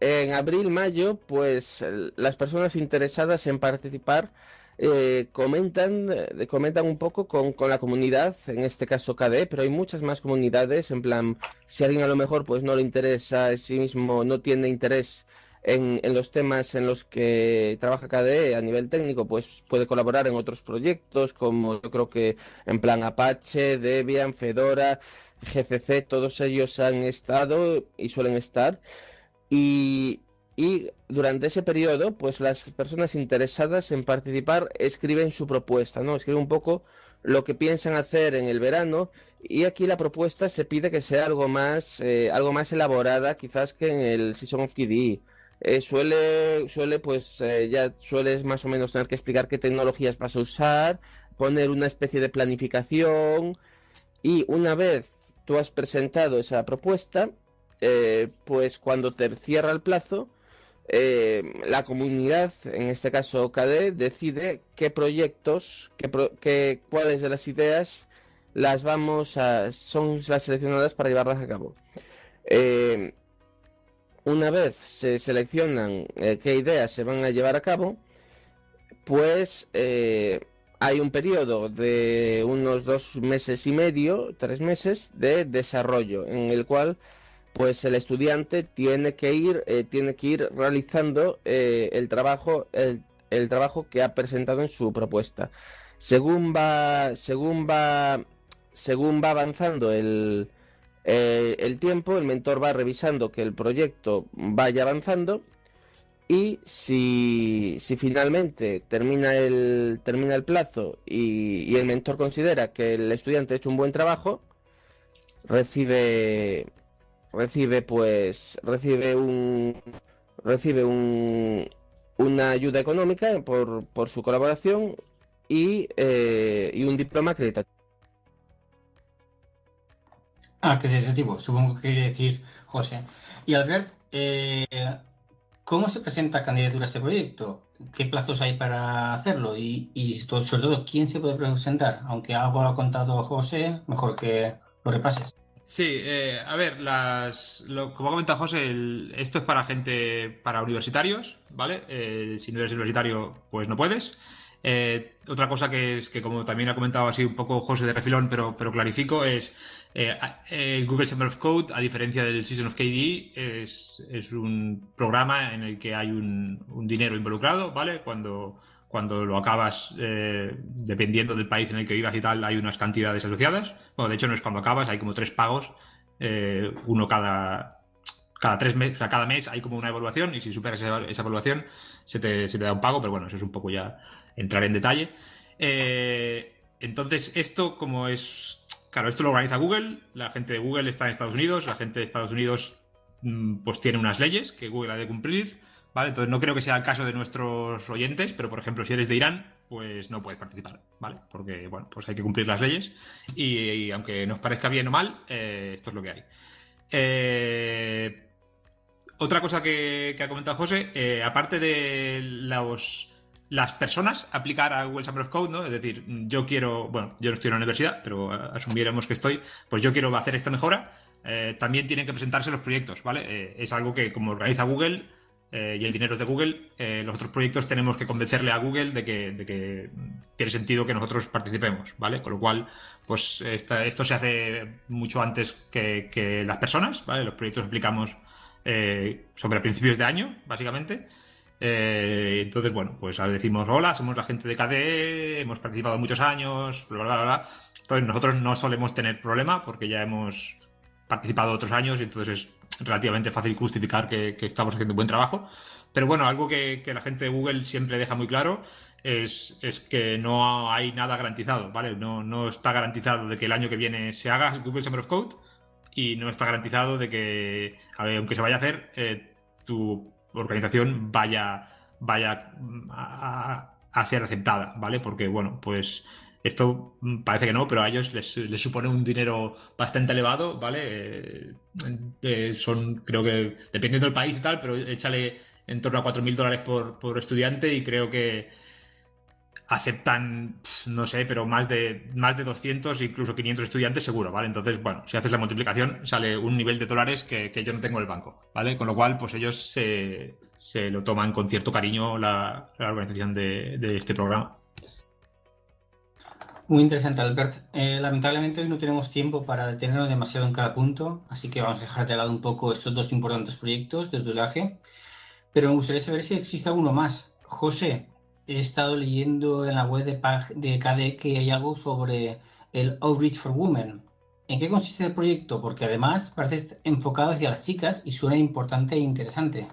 en abril, mayo, pues las personas interesadas en participar eh, comentan, eh, comentan un poco con, la comunidad, en este caso KDE, pero hay muchas más comunidades, en plan, si alguien a lo mejor pues no le interesa a sí mismo, no tiene interés en, los temas en los que trabaja KDE a nivel técnico, pues puede colaborar en otros proyectos, como yo creo que en plan Apache, Debian, Fedora, GCC, todos ellos han estado y suelen estar. Y, durante ese periodo, pues las personas interesadas en participar escriben su propuesta, ¿no? Escriben un poco lo que piensan hacer en el verano y aquí la propuesta se pide que sea algo más, eh, algo más elaborada quizás que en el Season of KDE. Eh, suele, suele, pues eh, ya sueles más o menos tener que explicar qué tecnologías vas a usar, poner una especie de planificación y una vez tú has presentado esa propuesta, eh, pues cuando te cierra el plazo, la comunidad, en este caso KD, decide qué proyectos, qué, cuáles de las ideas las vamos a, son las seleccionadas para llevarlas a cabo. Una vez se seleccionan qué ideas se van a llevar a cabo, pues hay un periodo de unos dos meses y medio, tres meses de desarrollo, en el cual pues el estudiante tiene que ir, eh, tiene que ir realizando eh, el trabajo, el, trabajo que ha presentado en su propuesta. Según va, según va, según va avanzando el, eh, el tiempo, el mentor va revisando que el proyecto vaya avanzando y si, finalmente termina el, termina el plazo y, el mentor considera que el estudiante ha hecho un buen trabajo, recibe recibe pues recibe un recibe un, una ayuda económica por, por su colaboración y, eh, y un diploma acreditativo. Acreditativo, supongo que quiere decir José. Y Albert, eh, ¿Cómo se presenta candidatura a este proyecto? ¿Qué plazos hay para hacerlo? Y, sobre todo, ¿quién se puede presentar? Aunque algo lo ha contado José, mejor que lo repases. Sí, eh, a ver, como ha comentado José, esto es para gente, para universitarios, ¿vale? Eh, si no eres universitario, pues no puedes. Eh, otra cosa que es que, como también ha comentado así un poco José de refilón, pero, pero clarifico, es eh, el Google Summer of Code, a diferencia del Season of KDE, es, es un programa en el que hay un, dinero involucrado, ¿vale? Cuando, cuando lo acabas, eh, dependiendo del país en el que vivas y tal, hay unas cantidades asociadas. Bueno, de hecho no es cuando acabas, hay como tres pagos, eh, uno cada, cada tres meses, o sea, cada mes hay como una evaluación y si superas esa, evaluación se te, se te, da un pago, pero bueno, eso es un poco ya entrar en detalle. entonces, esto como es claro, esto lo organiza Google, la gente de Google está en Estados Unidos, la gente de Estados Unidos mm, pues tiene unas leyes que Google ha de cumplir, ¿vale? Entonces no creo que sea el caso de nuestros oyentes, pero por ejemplo, si eres de Irán, pues no puedes participar, ¿vale? Porque, bueno, pues hay que cumplir las leyes y, aunque nos parezca bien o mal, eh, esto es lo que hay. Eh, otra cosa que, ha comentado José, eh, aparte de los, las personas aplicar a Google Summer of Code, ¿no? Es decir, yo quiero, bueno, yo no estoy en la universidad, pero asumiéramos que estoy, pues yo quiero hacer esta mejora, también tienen que presentarse los proyectos, ¿vale? es algo que como organiza Google, eh, y el dinero es de Google, eh, los otros proyectos tenemos que convencerle a Google de que, tiene sentido que nosotros participemos, ¿vale? Con lo cual, pues esto se hace mucho antes que, las personas, ¿vale? Los proyectos aplicamos eh, sobre principios de año, básicamente. Entonces, bueno, pues ahora decimos, hola, somos la gente de KDE, hemos participado muchos años, bla, bla, bla, bla. Entonces, nosotros no solemos tener problema porque ya hemos participado otros años y entonces es relativamente fácil justificar que, estamos haciendo un buen trabajo. Pero bueno, algo que, la gente de Google siempre deja muy claro es, que no hay nada garantizado, ¿vale? No, no está garantizado de que el año que viene se haga Google Summer of Code y no está garantizado de que, aunque se vaya a hacer, eh, tu organización vaya, vaya a, a, ser aceptada, ¿vale? Porque, bueno, pues esto parece que no, pero a ellos les, supone un dinero bastante elevado, ¿vale? Eh, eh, son, creo que, dependiendo del país y tal, pero échale en torno a 4.000 dólares por, por, estudiante y creo que aceptan, no sé, pero más de, más de 200, incluso 500 estudiantes seguro, ¿vale? Entonces, bueno, si haces la multiplicación, sale un nivel de dólares que, yo no tengo en el banco, ¿vale? Con lo cual, pues ellos se, lo toman con cierto cariño la, organización de este programa. Muy interesante, Albert. Eh, lamentablemente hoy no tenemos tiempo para detenernos demasiado en cada punto, así que vamos a dejar de lado un poco estos dos importantes proyectos de tutelaje. Pero me gustaría saber si existe alguno más. José, he estado leyendo en la web de, de KDE que hay algo sobre el Outreach for Women. ¿En qué consiste el proyecto? Porque además parece enfocado hacia las chicas y suena importante e interesante.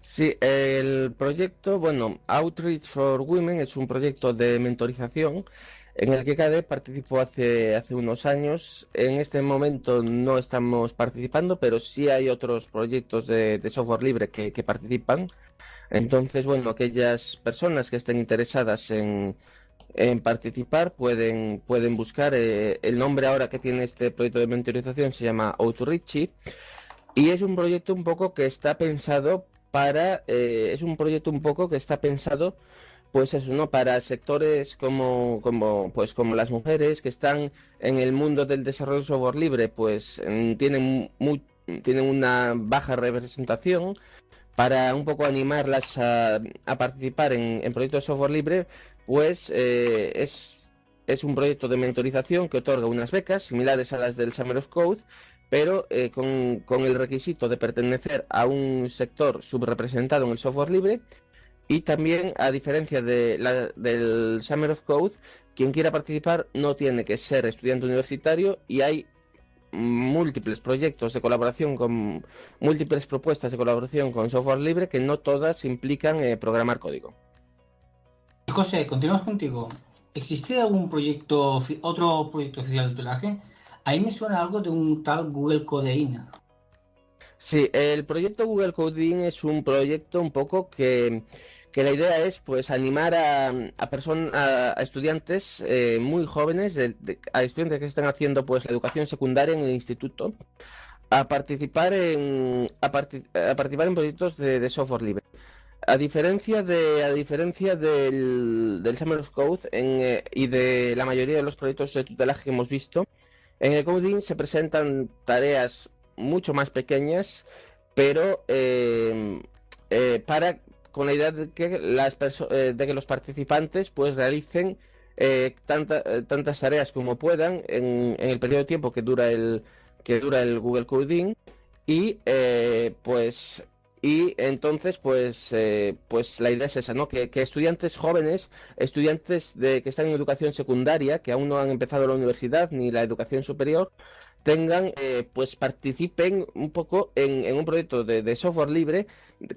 Sí, el proyecto, bueno, Outreach for Women es un proyecto de mentorización en el que KDE participó hace, hace unos años. En este momento no estamos participando, pero sí hay otros proyectos de, software libre que, participan. Entonces, bueno, aquellas personas que estén interesadas en, participar pueden, pueden buscar. Eh, el nombre ahora que tiene este proyecto de mentorización se llama Outreach y es un proyecto un poco que está pensado para, eh, es un proyecto un poco que está pensado, pues eso, ¿no? Para sectores como, como, pues como las mujeres que están en el mundo del desarrollo de software libre, pues tienen, tienen una baja representación, para un poco animarlas a, participar en, proyectos de software libre, pues eh, es, es un proyecto de mentorización que otorga unas becas similares a las del Summer of Code, pero eh, con, el requisito de pertenecer a un sector subrepresentado en el software libre y también, a diferencia de del Summer of Code, quien quiera participar no tiene que ser estudiante universitario y hay múltiples proyectos de colaboración con múltiples propuestas de colaboración con software libre que no todas implican eh, programar código. José, continuamos contigo. ¿Existe algún proyecto, otro proyecto oficial de tutelaje Ahí me suena algo de un tal Google Codeine. Sí, el proyecto Google Codeine es un proyecto un poco que, la idea es pues animar a, a personas, a, estudiantes eh, muy jóvenes, a estudiantes que están haciendo pues la educación secundaria en el instituto, a participar en a, participar en proyectos de, software libre. A diferencia de a diferencia del, del Summer of Code eh, y de la mayoría de los proyectos de tutelaje que hemos visto, en el coding se presentan tareas mucho más pequeñas, pero eh, para con la idea de que, las eh, de que los participantes pues realicen tantas tareas como puedan en, el periodo de tiempo que dura el que dura el Google Coding y pues y entonces, pues, eh, pues la idea es esa, ¿no? Que, estudiantes jóvenes, estudiantes de, que están en educación secundaria, que aún no han empezado la universidad ni la educación superior, tengan, eh, pues participen un poco en, un proyecto de, software libre,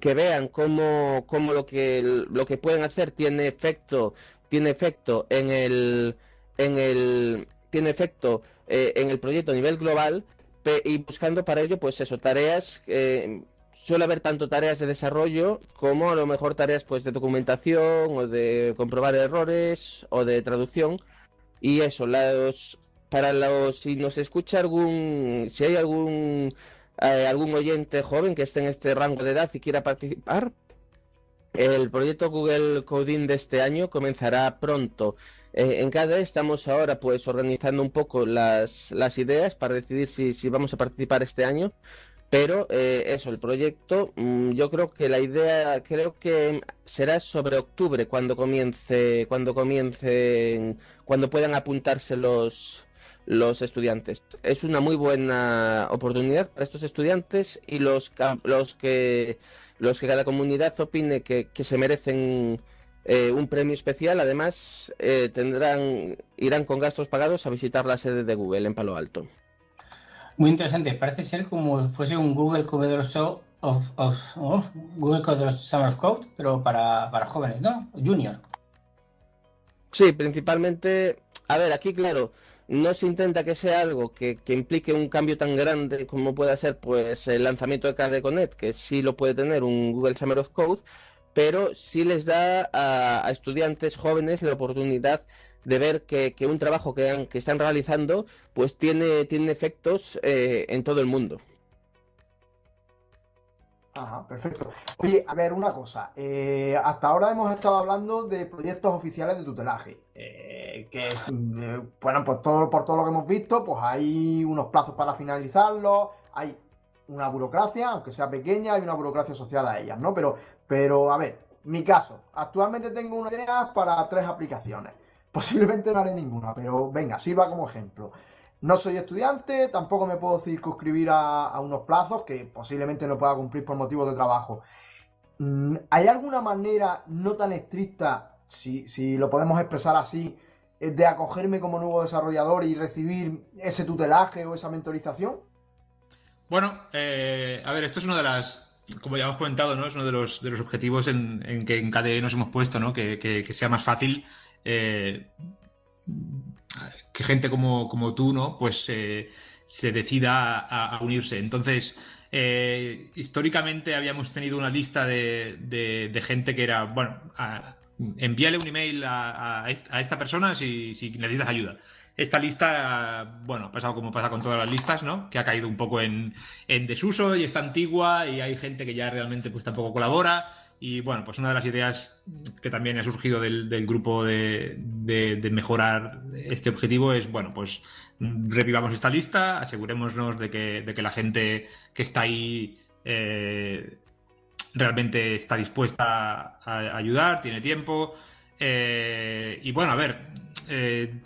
que vean cómo, cómo lo, que, lo que pueden hacer tiene efecto, tiene efecto en el, en el tiene efecto eh, en el proyecto a nivel global y buscando para ello, pues eso, tareas. Eh, suele haber tanto tareas de desarrollo como a lo mejor tareas pues de documentación o de comprobar errores o de traducción. Y eso, los, para los, si nos escucha algún, si hay algún, eh, algún oyente joven que esté en este rango de edad y quiera participar, el proyecto Google Coding de este año comenzará pronto. Eh, en CADE estamos ahora pues organizando un poco las, las ideas para decidir si, si, vamos a participar este año. Pero eh, eso, el proyecto, mm, yo creo que la idea, creo que será sobre octubre cuando comience, cuando comiencen, cuando puedan apuntarse los, los estudiantes. Es una muy buena oportunidad para estos estudiantes y los, los que los que cada comunidad opine que, se merecen eh, un premio especial, además eh, tendrán irán con gastos pagados a visitar la sede de Google en Palo Alto. Muy interesante, parece ser como fuese un Google Codero Show of, Google Codero Summer of Code, pero para, para jóvenes, ¿no? Junior. Sí, principalmente, a ver, aquí claro, no se intenta que sea algo que, implique un cambio tan grande como pueda ser pues el lanzamiento de KDE Connect, que sí lo puede tener un Google Summer of Code, pero sí les da a, estudiantes jóvenes la oportunidad de ver que, un trabajo que, que, están realizando pues tiene, tiene efectos eh, en todo el mundo. Ajá, perfecto. Oye, a ver, una cosa. Eh, hasta ahora hemos estado hablando de proyectos oficiales de tutelaje. Eh, que, eh, bueno, pues todo, por todo lo que hemos visto, pues hay unos plazos para finalizarlos, hay una burocracia, aunque sea pequeña, hay una burocracia asociada a ellas, ¿no? Pero, pero a ver, mi caso, actualmente tengo una idea para tres aplicaciones. Posiblemente no haré ninguna, pero venga, sirva como ejemplo. No soy estudiante, tampoco me puedo circunscribir a, unos plazos que posiblemente no pueda cumplir por motivos de trabajo. Mm, ¿Hay alguna manera no tan estricta, si, si lo podemos expresar así, de acogerme como nuevo desarrollador y recibir ese tutelaje o esa mentorización? Bueno, eh, a ver, esto es una de las, como ya hemos comentado, ¿no? Es uno de los, de los objetivos en, que en KDE nos hemos puesto, ¿no? Que, sea más fácil eh, que gente como, como tú, ¿no? Pues eh, se decida a, unirse. Entonces, históricamente habíamos tenido una lista de, gente que era, bueno, envíale un email a, esta persona si, necesitas ayuda. Esta lista, bueno, ha pasado como pasa con todas las listas, ¿no? Que ha caído un poco en, en desuso y está antigua y hay gente que ya realmente pues tampoco colabora. Y bueno, pues una de las ideas que también ha surgido del, grupo de, mejorar este objetivo es, bueno, pues revivamos esta lista, asegurémonos de que, de que la gente que está ahí eh, realmente está dispuesta a, ayudar, tiene tiempo. Eh, y bueno, a ver, eh,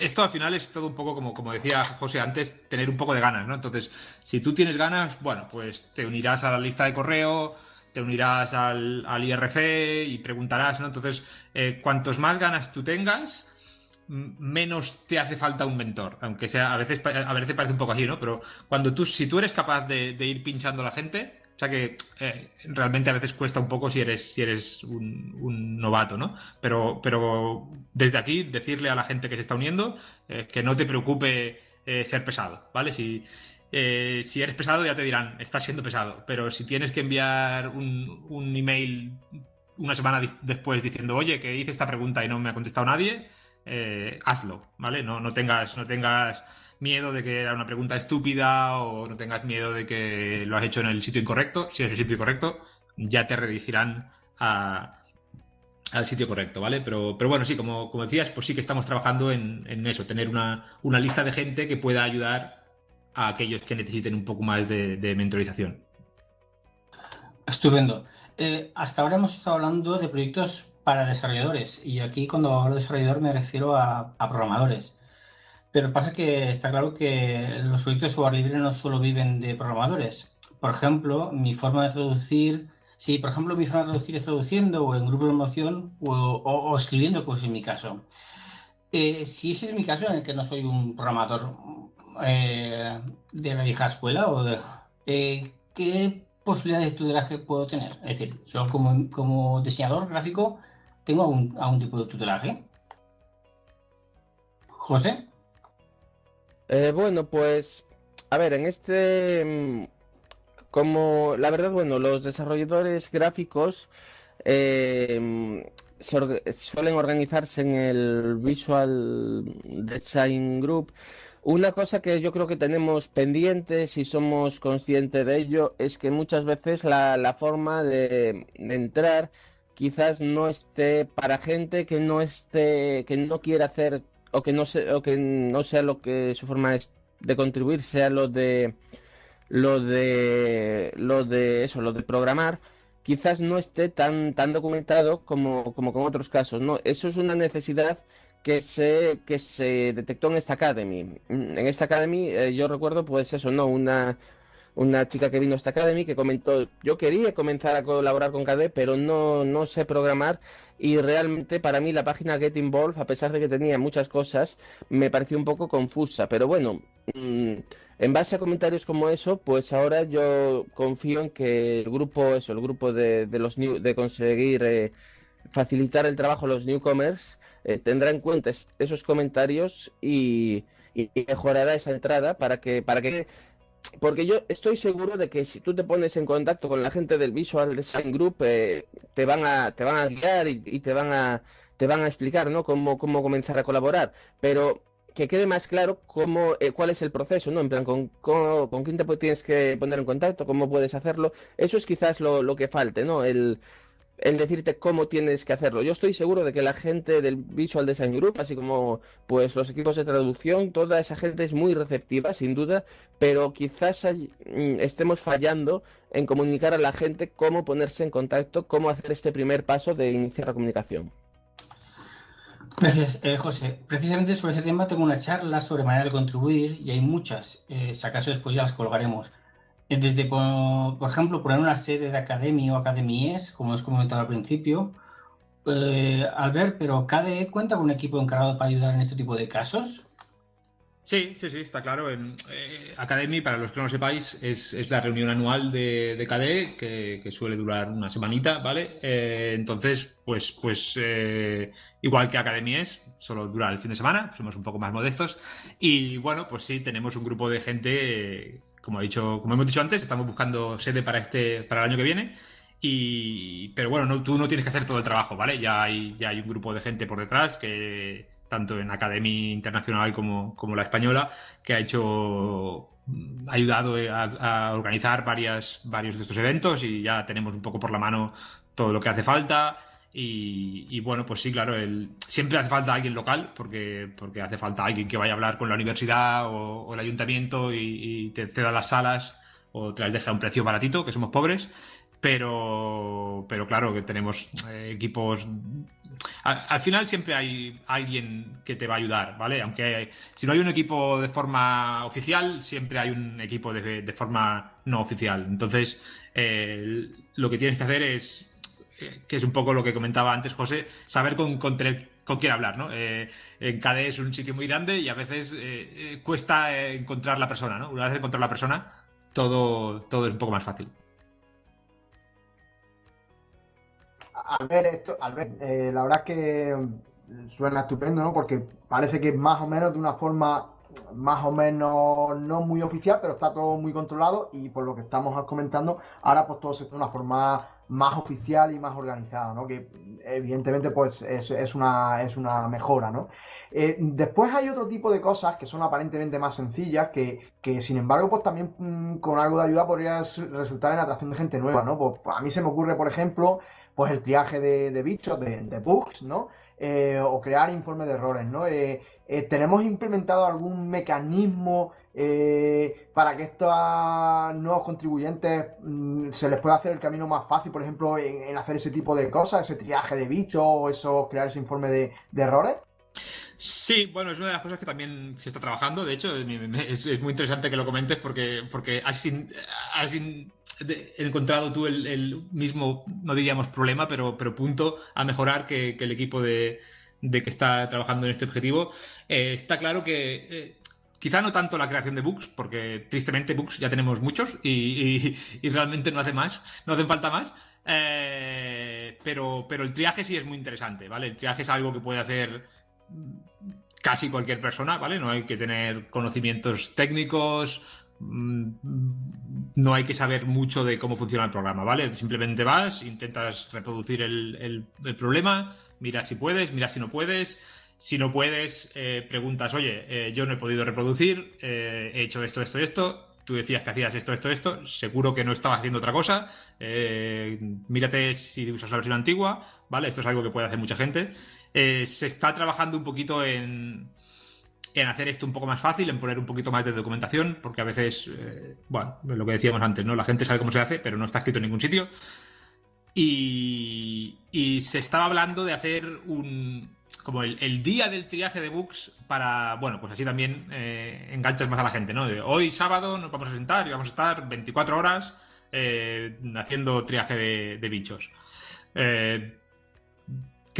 esto al final es todo un poco como, como decía José antes, tener un poco de ganas, ¿no? Entonces, si tú tienes ganas, bueno, pues te unirás a la lista de correo te unirás al, IRC y preguntarás, ¿no? Entonces, eh, cuantos más ganas tú tengas, menos te hace falta un mentor, aunque sea a veces a veces parece un poco así, ¿no? Pero cuando tú si tú eres capaz de, ir pinchando a la gente, o sea que eh, realmente a veces cuesta un poco si eres si eres un, novato, ¿no? Pero pero desde aquí decirle a la gente que se está uniendo eh, que no te preocupe ser pesado, ¿vale? Si eh, si eres pesado ya te dirán, estás siendo pesado, pero si tienes que enviar un, email una semana después diciendo, oye, que hice esta pregunta y no me ha contestado nadie, eh, hazlo, ¿vale? No, no, tengas, no tengas miedo de que era una pregunta estúpida o no tengas miedo de que lo has hecho en el sitio incorrecto. Si es el sitio incorrecto, ya te redirigirán al sitio correcto, ¿vale? Pero, pero bueno, sí, como, decías, pues sí que estamos trabajando en, en eso, tener una, una lista de gente que pueda ayudar a aquellos que necesiten un poco más de, mentorización. Estupendo. Eh, hasta ahora hemos estado hablando de proyectos para desarrolladores y aquí cuando hablo de desarrollador me refiero a, programadores. Pero pasa que está claro que los proyectos de software libre no solo viven de programadores. Por ejemplo, mi forma de traducir, si por ejemplo mi forma de traducir es traduciendo o en grupo de promoción o, escribiendo, como es mi caso. Eh, si ese es mi caso, en el que no soy un programador eh, de la vieja escuela o de, eh, qué posibilidades de tutelaje puedo tener. Es decir, yo como, diseñador gráfico tengo algún, algún tipo de tutelaje. José. Eh, bueno, pues, a ver, en este, mm, como, la verdad, bueno, los desarrolladores gráficos eh, suelen organizarse en el Visual Design Group. Una cosa que yo creo que tenemos pendiente, si somos conscientes de ello, es que muchas veces la, forma de, entrar quizás no esté para gente que no esté, que no quiera hacer o que no sea, o que no sea lo que su forma de contribuir sea lo de lo de lo de eso, lo de programar quizás no esté tan, tan documentado como, como con otros casos. No, eso es una necesidad que se, que se detectó en esta Academy. En esta Academy eh, yo recuerdo pues eso, ¿no? Una, una chica que vino a esta Academy que comentó, yo quería comenzar a colaborar con KDE, pero no, no sé programar. Y realmente para mí la página Get Involved, a pesar de que tenía muchas cosas, me pareció un poco confusa, pero bueno, mm, en base a comentarios como eso, pues ahora yo confío en que el grupo, eso, el grupo de, los de conseguir eh, facilitar el trabajo a los newcomers, eh, tendrá en cuenta esos comentarios y, y, mejorará esa entrada para que, para que porque yo estoy seguro de que si tú te pones en contacto con la gente del Visual Design Group, eh, te van a te van a guiar y, te van a te van a explicar, ¿no? Cómo, cómo comenzar a colaborar. Pero que quede más claro cómo eh, cuál es el proceso, ¿no? En plan, con, con, quién te tienes que poner en contacto, cómo puedes hacerlo. Eso es quizás lo, lo que falte, ¿no? El, el decirte cómo tienes que hacerlo. Yo estoy seguro de que la gente del Visual Design Group, así como pues los equipos de traducción, toda esa gente es muy receptiva, sin duda, pero quizás mm, estemos fallando en comunicar a la gente cómo ponerse en contacto, cómo hacer este primer paso de iniciar la comunicación. Gracias, eh, José. Precisamente sobre ese tema tengo una charla sobre manera de contribuir y hay muchas. Eh, si acaso después ya las colgaremos. Desde, por, ejemplo, poner una sede de academia o academies, como os comentado al principio. Eh, Albert, pero ¿KDE cuenta con un equipo encargado para ayudar en este tipo de casos? Sí, sí, sí, está claro. En, eh, Academy, para los que no lo sepáis, es, la reunión anual de, de KDE que, suele durar una semanita, ¿vale? Eh, entonces, pues, pues igual que Academy es, solo dura el fin de semana, somos un poco más modestos. Y bueno, pues sí, tenemos un grupo de gente como, ha dicho, como hemos dicho antes, estamos buscando sede para, este, para el año que viene. Y, pero bueno, no, tú no tienes que hacer todo el trabajo, ¿vale? Ya hay, ya hay un grupo de gente por detrás que, tanto en Academia Internacional como, como la española, que ha hecho ha ayudado a, a, organizar varias, varios de estos eventos y ya tenemos un poco por la mano todo lo que hace falta. Y, bueno, pues sí, claro, el, siempre hace falta alguien local, porque, porque hace falta alguien que vaya a hablar con la universidad o, el ayuntamiento y, te ceda las salas o te las deja a un precio baratito, que somos pobres. Pero, pero claro, que tenemos eh, equipos. Al, final siempre hay alguien que te va a ayudar, ¿vale? Aunque si no hay un equipo de forma oficial, siempre hay un equipo de, de forma no oficial. Entonces, eh, lo que tienes que hacer es que es un poco lo que comentaba antes José, saber con, con, quién hablar, ¿no? Eh, en KDE es un sitio muy grande y a veces eh, eh, cuesta encontrar la persona, ¿no? Una vez encontrar la persona, todo, todo es un poco más fácil. Al ver esto, al ver, la verdad es que suena estupendo, ¿no? Porque parece que más o menos de una forma más o menos no muy oficial, pero está todo muy controlado y por lo que estamos comentando, ahora pues todo se de una forma más oficial y más organizada, ¿no? Que evidentemente pues es, una, es una mejora, ¿no? Eh, después hay otro tipo de cosas que son aparentemente más sencillas, que, sin embargo pues también mm, con algo de ayuda podría resultar en atracción de gente nueva, ¿no? Pues, a mí se me ocurre, por ejemplo, pues el triaje de, bichos, de, bugs, ¿no? Eh, o crear informes de errores, ¿no? Eh, ¿Tenemos implementado algún mecanismo eh, para que estos nuevos contribuyentes mm, se les pueda hacer el camino más fácil, por ejemplo, en, hacer ese tipo de cosas, ese triaje de bichos o eso, crear ese informe de, errores? Sí, bueno, es una de las cosas que también se está trabajando. De hecho, es, muy interesante que lo comentes porque, porque has, encontrado tú el, mismo, no diríamos problema, pero, pero punto a mejorar que, el equipo de, que está trabajando en este objetivo. Eh, está claro que eh, Quizá no tanto la creación de bugs, porque tristemente bugs ya tenemos muchos y, realmente no hace más, no hacen falta más. Eh, pero, pero el triaje sí es muy interesante, ¿vale? El triaje es algo que puede hacer casi cualquier persona, ¿vale? No hay que tener conocimientos técnicos, mm, no hay que saber mucho de cómo funciona el programa, ¿vale? Simplemente vas, intentas reproducir el, problema, mira si puedes, mira si no puedes. Si no puedes, eh, preguntas, oye, eh, yo no he podido reproducir, eh, he hecho esto, esto, esto, tú decías que hacías esto, esto, esto, seguro que no estabas haciendo otra cosa, mírate si usas la versión antigua, ¿vale? Esto es algo que puede hacer mucha gente. Eh, se está trabajando un poquito en, en hacer esto un poco más fácil, en poner un poquito más de documentación, porque a veces, eh, bueno, lo que decíamos antes, ¿no? La gente sabe cómo se hace, pero no está escrito en ningún sitio. Y, se estaba hablando de hacer un como el, día del triaje de bugs para, bueno, pues así también eh, enganchas más a la gente, ¿no? hoy sábado nos vamos a sentar y vamos a estar 24 horas haciendo triaje de, de bichos. Eh,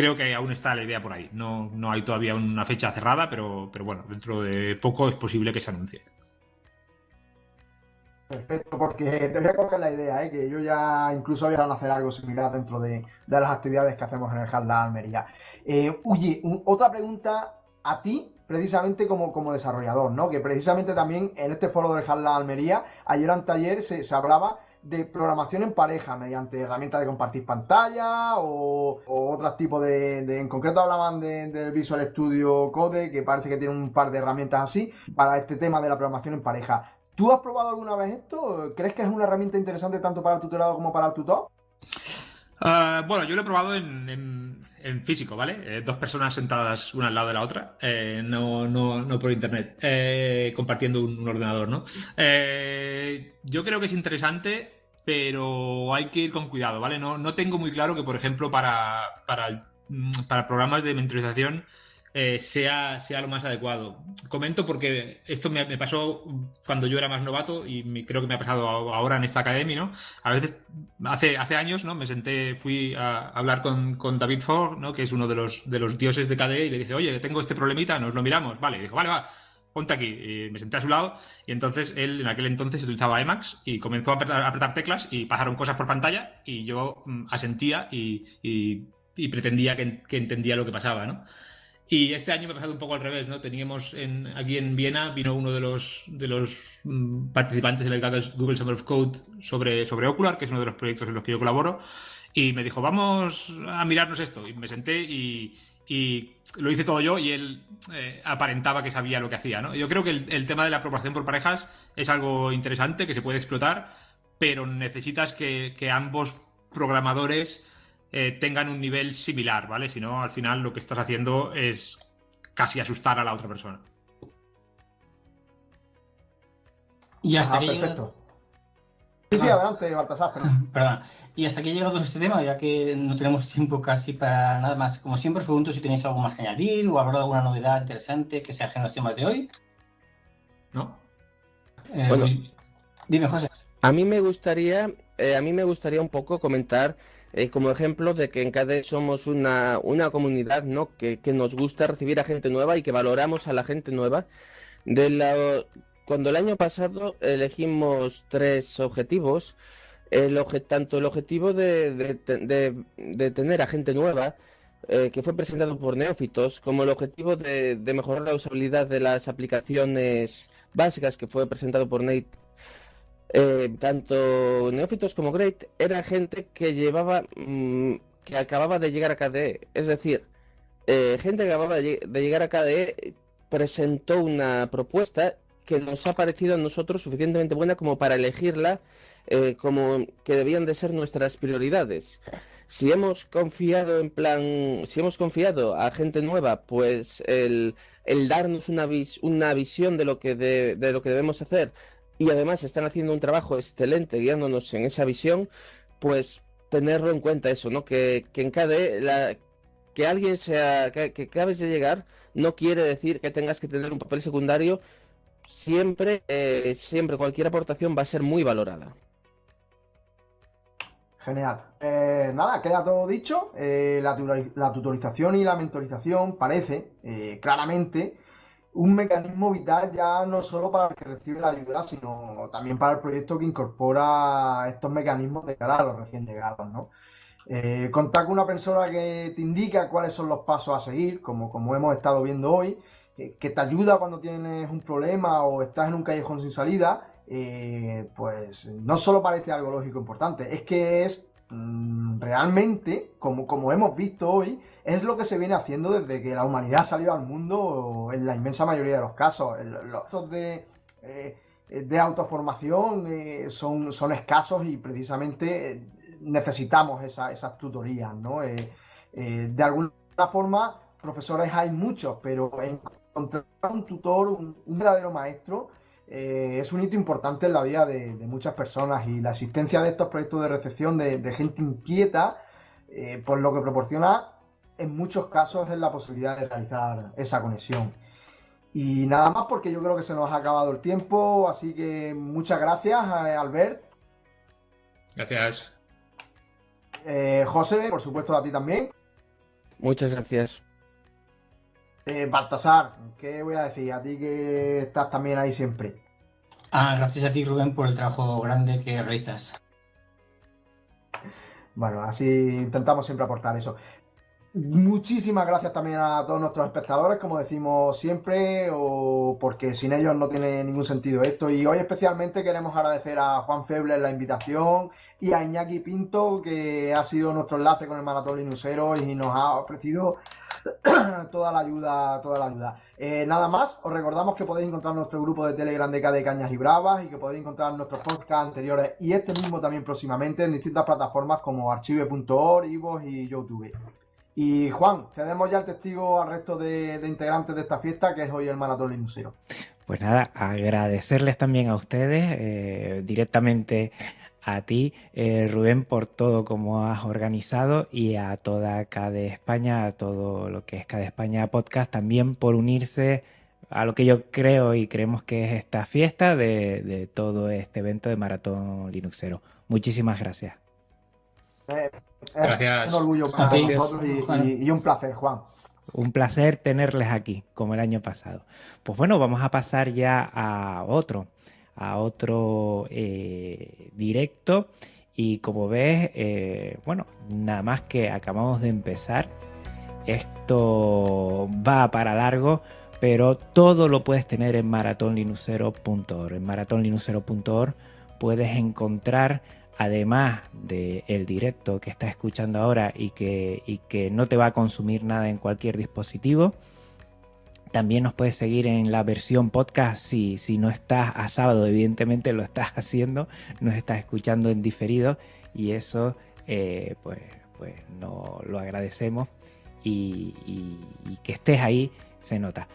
creo que aún está la idea por ahí. No, no hay todavía una fecha cerrada, pero, pero bueno, dentro de poco es posible que se anuncie. Perfecto, porque te voy a coger la idea, ¿eh? que yo ya incluso había a hacer algo similar dentro de, las actividades que hacemos en el Hard Almería. Eh, otra pregunta a ti, precisamente como, como desarrollador, ¿no? Que precisamente también en este foro del Hard Almería, ayer en taller se, se hablaba de programación en pareja mediante herramientas de compartir pantalla o, otros tipos de, En concreto hablaban del Visual Studio Code, que parece que tiene un par de herramientas así para este tema de la programación en pareja. ¿Tú has probado alguna vez esto? ¿Crees que es una herramienta interesante tanto para el tutorado como para el tutor? Ah, bueno, yo lo he probado en, físico, ¿vale? Eh, dos personas sentadas una al lado de la otra, eh, no, no, por internet, eh, compartiendo un, ordenador, ¿no? yo creo que es interesante, pero hay que ir con cuidado, ¿vale? No, no tengo muy claro que, por ejemplo, para, para, para programas de mentorización eh, sea, sea lo más adecuado. Comento porque esto me, pasó cuando yo era más novato y creo que me ha pasado ahora en esta academia, ¿no? A veces, hace, hace años, ¿no? Me senté, fui a hablar con, David Ford, ¿no? Que es uno de los, de los dioses de KDE y le dije, oye, tengo este problemita, nos lo miramos. Vale, y dijo, vale, va, ponte aquí. Y me senté a su lado y entonces él en aquel entonces utilizaba Emacs y comenzó a apretar, teclas y pasaron cosas por pantalla y yo mm, asentía y, y, pretendía que, que entendía lo que pasaba, ¿no? Y este año me ha pasado un poco al revés, ¿no? Teníamos en, aquí en Viena, vino uno de los, mm, participantes del Google Summer of Code sobre, sobre Ocular, que es uno de los proyectos en los que yo colaboro, y me dijo, vamos a mirarnos esto. Y me senté y, lo hice todo yo y él eh, aparentaba que sabía lo que hacía, ¿no? Yo creo que el, el tema de la aprobación por parejas es algo interesante, que se puede explotar, pero necesitas que ambos programadores eh, tengan un nivel similar, ¿vale? Si no, al final lo que estás haciendo es casi asustar a la otra persona. Y hasta aquí. Perfecto. Sí, sí, adelante, Baltasar. Perdón. Y hasta aquí ha llegado este tema, ya que no tenemos tiempo casi para nada más. Como siempre, os pregunto si tenéis algo más que añadir o habrá alguna novedad interesante que sea ajena a los temas de hoy. ¿No? Eh, bueno, dime, José. A mí me gustaría, eh, a mí me gustaría un poco comentar eh, como ejemplo de que en KDE somos una, una comunidad ¿no? Que, que, nos gusta recibir a gente nueva y que valoramos a la gente nueva. De la, cuando el año pasado elegimos tres objetivos, tanto el objetivo de, de, de, tener a gente nueva, eh, que fue presentado por Neófitos, como el objetivo de, mejorar la usabilidad de las aplicaciones básicas, que fue presentado por Nate eh, tanto Neófitos como Great era gente que llevaba, mm, que acababa de llegar a KDE. Es decir, eh, gente que acababa de, llegar a KDE presentó una propuesta que nos ha parecido a nosotros suficientemente buena como para elegirla eh, como que debían de ser nuestras prioridades. Si hemos confiado en plan, si hemos confiado a gente nueva, pues el, darnos una, una visión de lo que de lo que debemos hacer y además están haciendo un trabajo excelente guiándonos en esa visión, pues tenerlo en cuenta eso, ¿no? Que, en KDE la, que alguien sea, que, que acabes de llegar, no quiere decir que tengas que tener un papel secundario. Siempre, eh, siempre cualquier aportación va a ser muy valorada. Genial. Eh, nada, queda todo dicho. Eh, la, la, tutorización y la mentorización parece claramente un mecanismo vital ya no solo para el que recibe la ayuda, sino también para el proyecto que incorpora estos mecanismos de cara a los recién llegados, ¿no? Eh, contar con una persona que te indica cuáles son los pasos a seguir, como, como hemos estado viendo hoy, que te ayuda cuando tienes un problema o estás en un callejón sin salida, eh, pues no solo parece algo lógico e importante, es que es realmente, como, como hemos visto hoy, es lo que se viene haciendo desde que la humanidad salió al mundo en la inmensa mayoría de los casos. Los de, eh, de autoformación eh, son, son escasos y precisamente necesitamos esas tutorías, ¿no? de alguna forma, profesores hay muchos, pero encontrar un tutor, un, verdadero maestro, eh, es un hito importante en la vida de, muchas personas y la existencia de estos proyectos de recepción de, gente inquieta, eh, pues lo que proporciona en muchos casos es la posibilidad de realizar esa conexión. Y nada más porque yo creo que se nos ha acabado el tiempo, así que muchas gracias, eh, Albert. Gracias. José, por supuesto a ti también. Muchas gracias. Eh, Baltasar, ¿qué voy a decir? A ti que estás también ahí siempre. Ah, gracias a ti, Rubén, por el trabajo grande que realizas. Bueno, así intentamos siempre aportar eso. Muchísimas gracias también a todos nuestros espectadores, como decimos siempre, o porque sin ellos no tiene ningún sentido esto. Y hoy especialmente queremos agradecer a Juan Feble la invitación y a Iñaki Pinto, que ha sido nuestro enlace con el Maratón Linusero y nos ha ofrecido toda la ayuda, toda la ayuda. Eh, nada más, os recordamos que podéis encontrar nuestro grupo de Telegram de Cañas y Bravas y que podéis encontrar nuestros podcasts anteriores y este mismo también próximamente en distintas plataformas como archive.org, y YouTube. Y Juan, cedemos ya el testigo al resto de, integrantes de esta fiesta, que es hoy el Maratón Linusero. Pues nada, agradecerles también a ustedes eh, directamente a ti, eh, Rubén, por todo como has organizado y a toda KD España, a todo lo que es KD España Podcast, también por unirse a lo que yo creo y creemos que es esta fiesta de, todo este evento de Maratón Linuxero. Muchísimas gracias. Eh, gracias. Un orgullo para nosotros y un placer, Juan. Un placer tenerles aquí, como el año pasado. Pues bueno, vamos a pasar ya a otro a otro eh, directo y como ves, eh, bueno, nada más que acabamos de empezar. Esto va para largo, pero todo lo puedes tener en maratonlinucero.org. En maratonlinucero.org puedes encontrar, además del el directo que estás escuchando ahora y que, y que no te va a consumir nada en cualquier dispositivo, también nos puedes seguir en la versión podcast si, si no estás a sábado, evidentemente lo estás haciendo, nos estás escuchando en diferido y eso eh, pues, pues no lo agradecemos y, y que estés ahí se nota.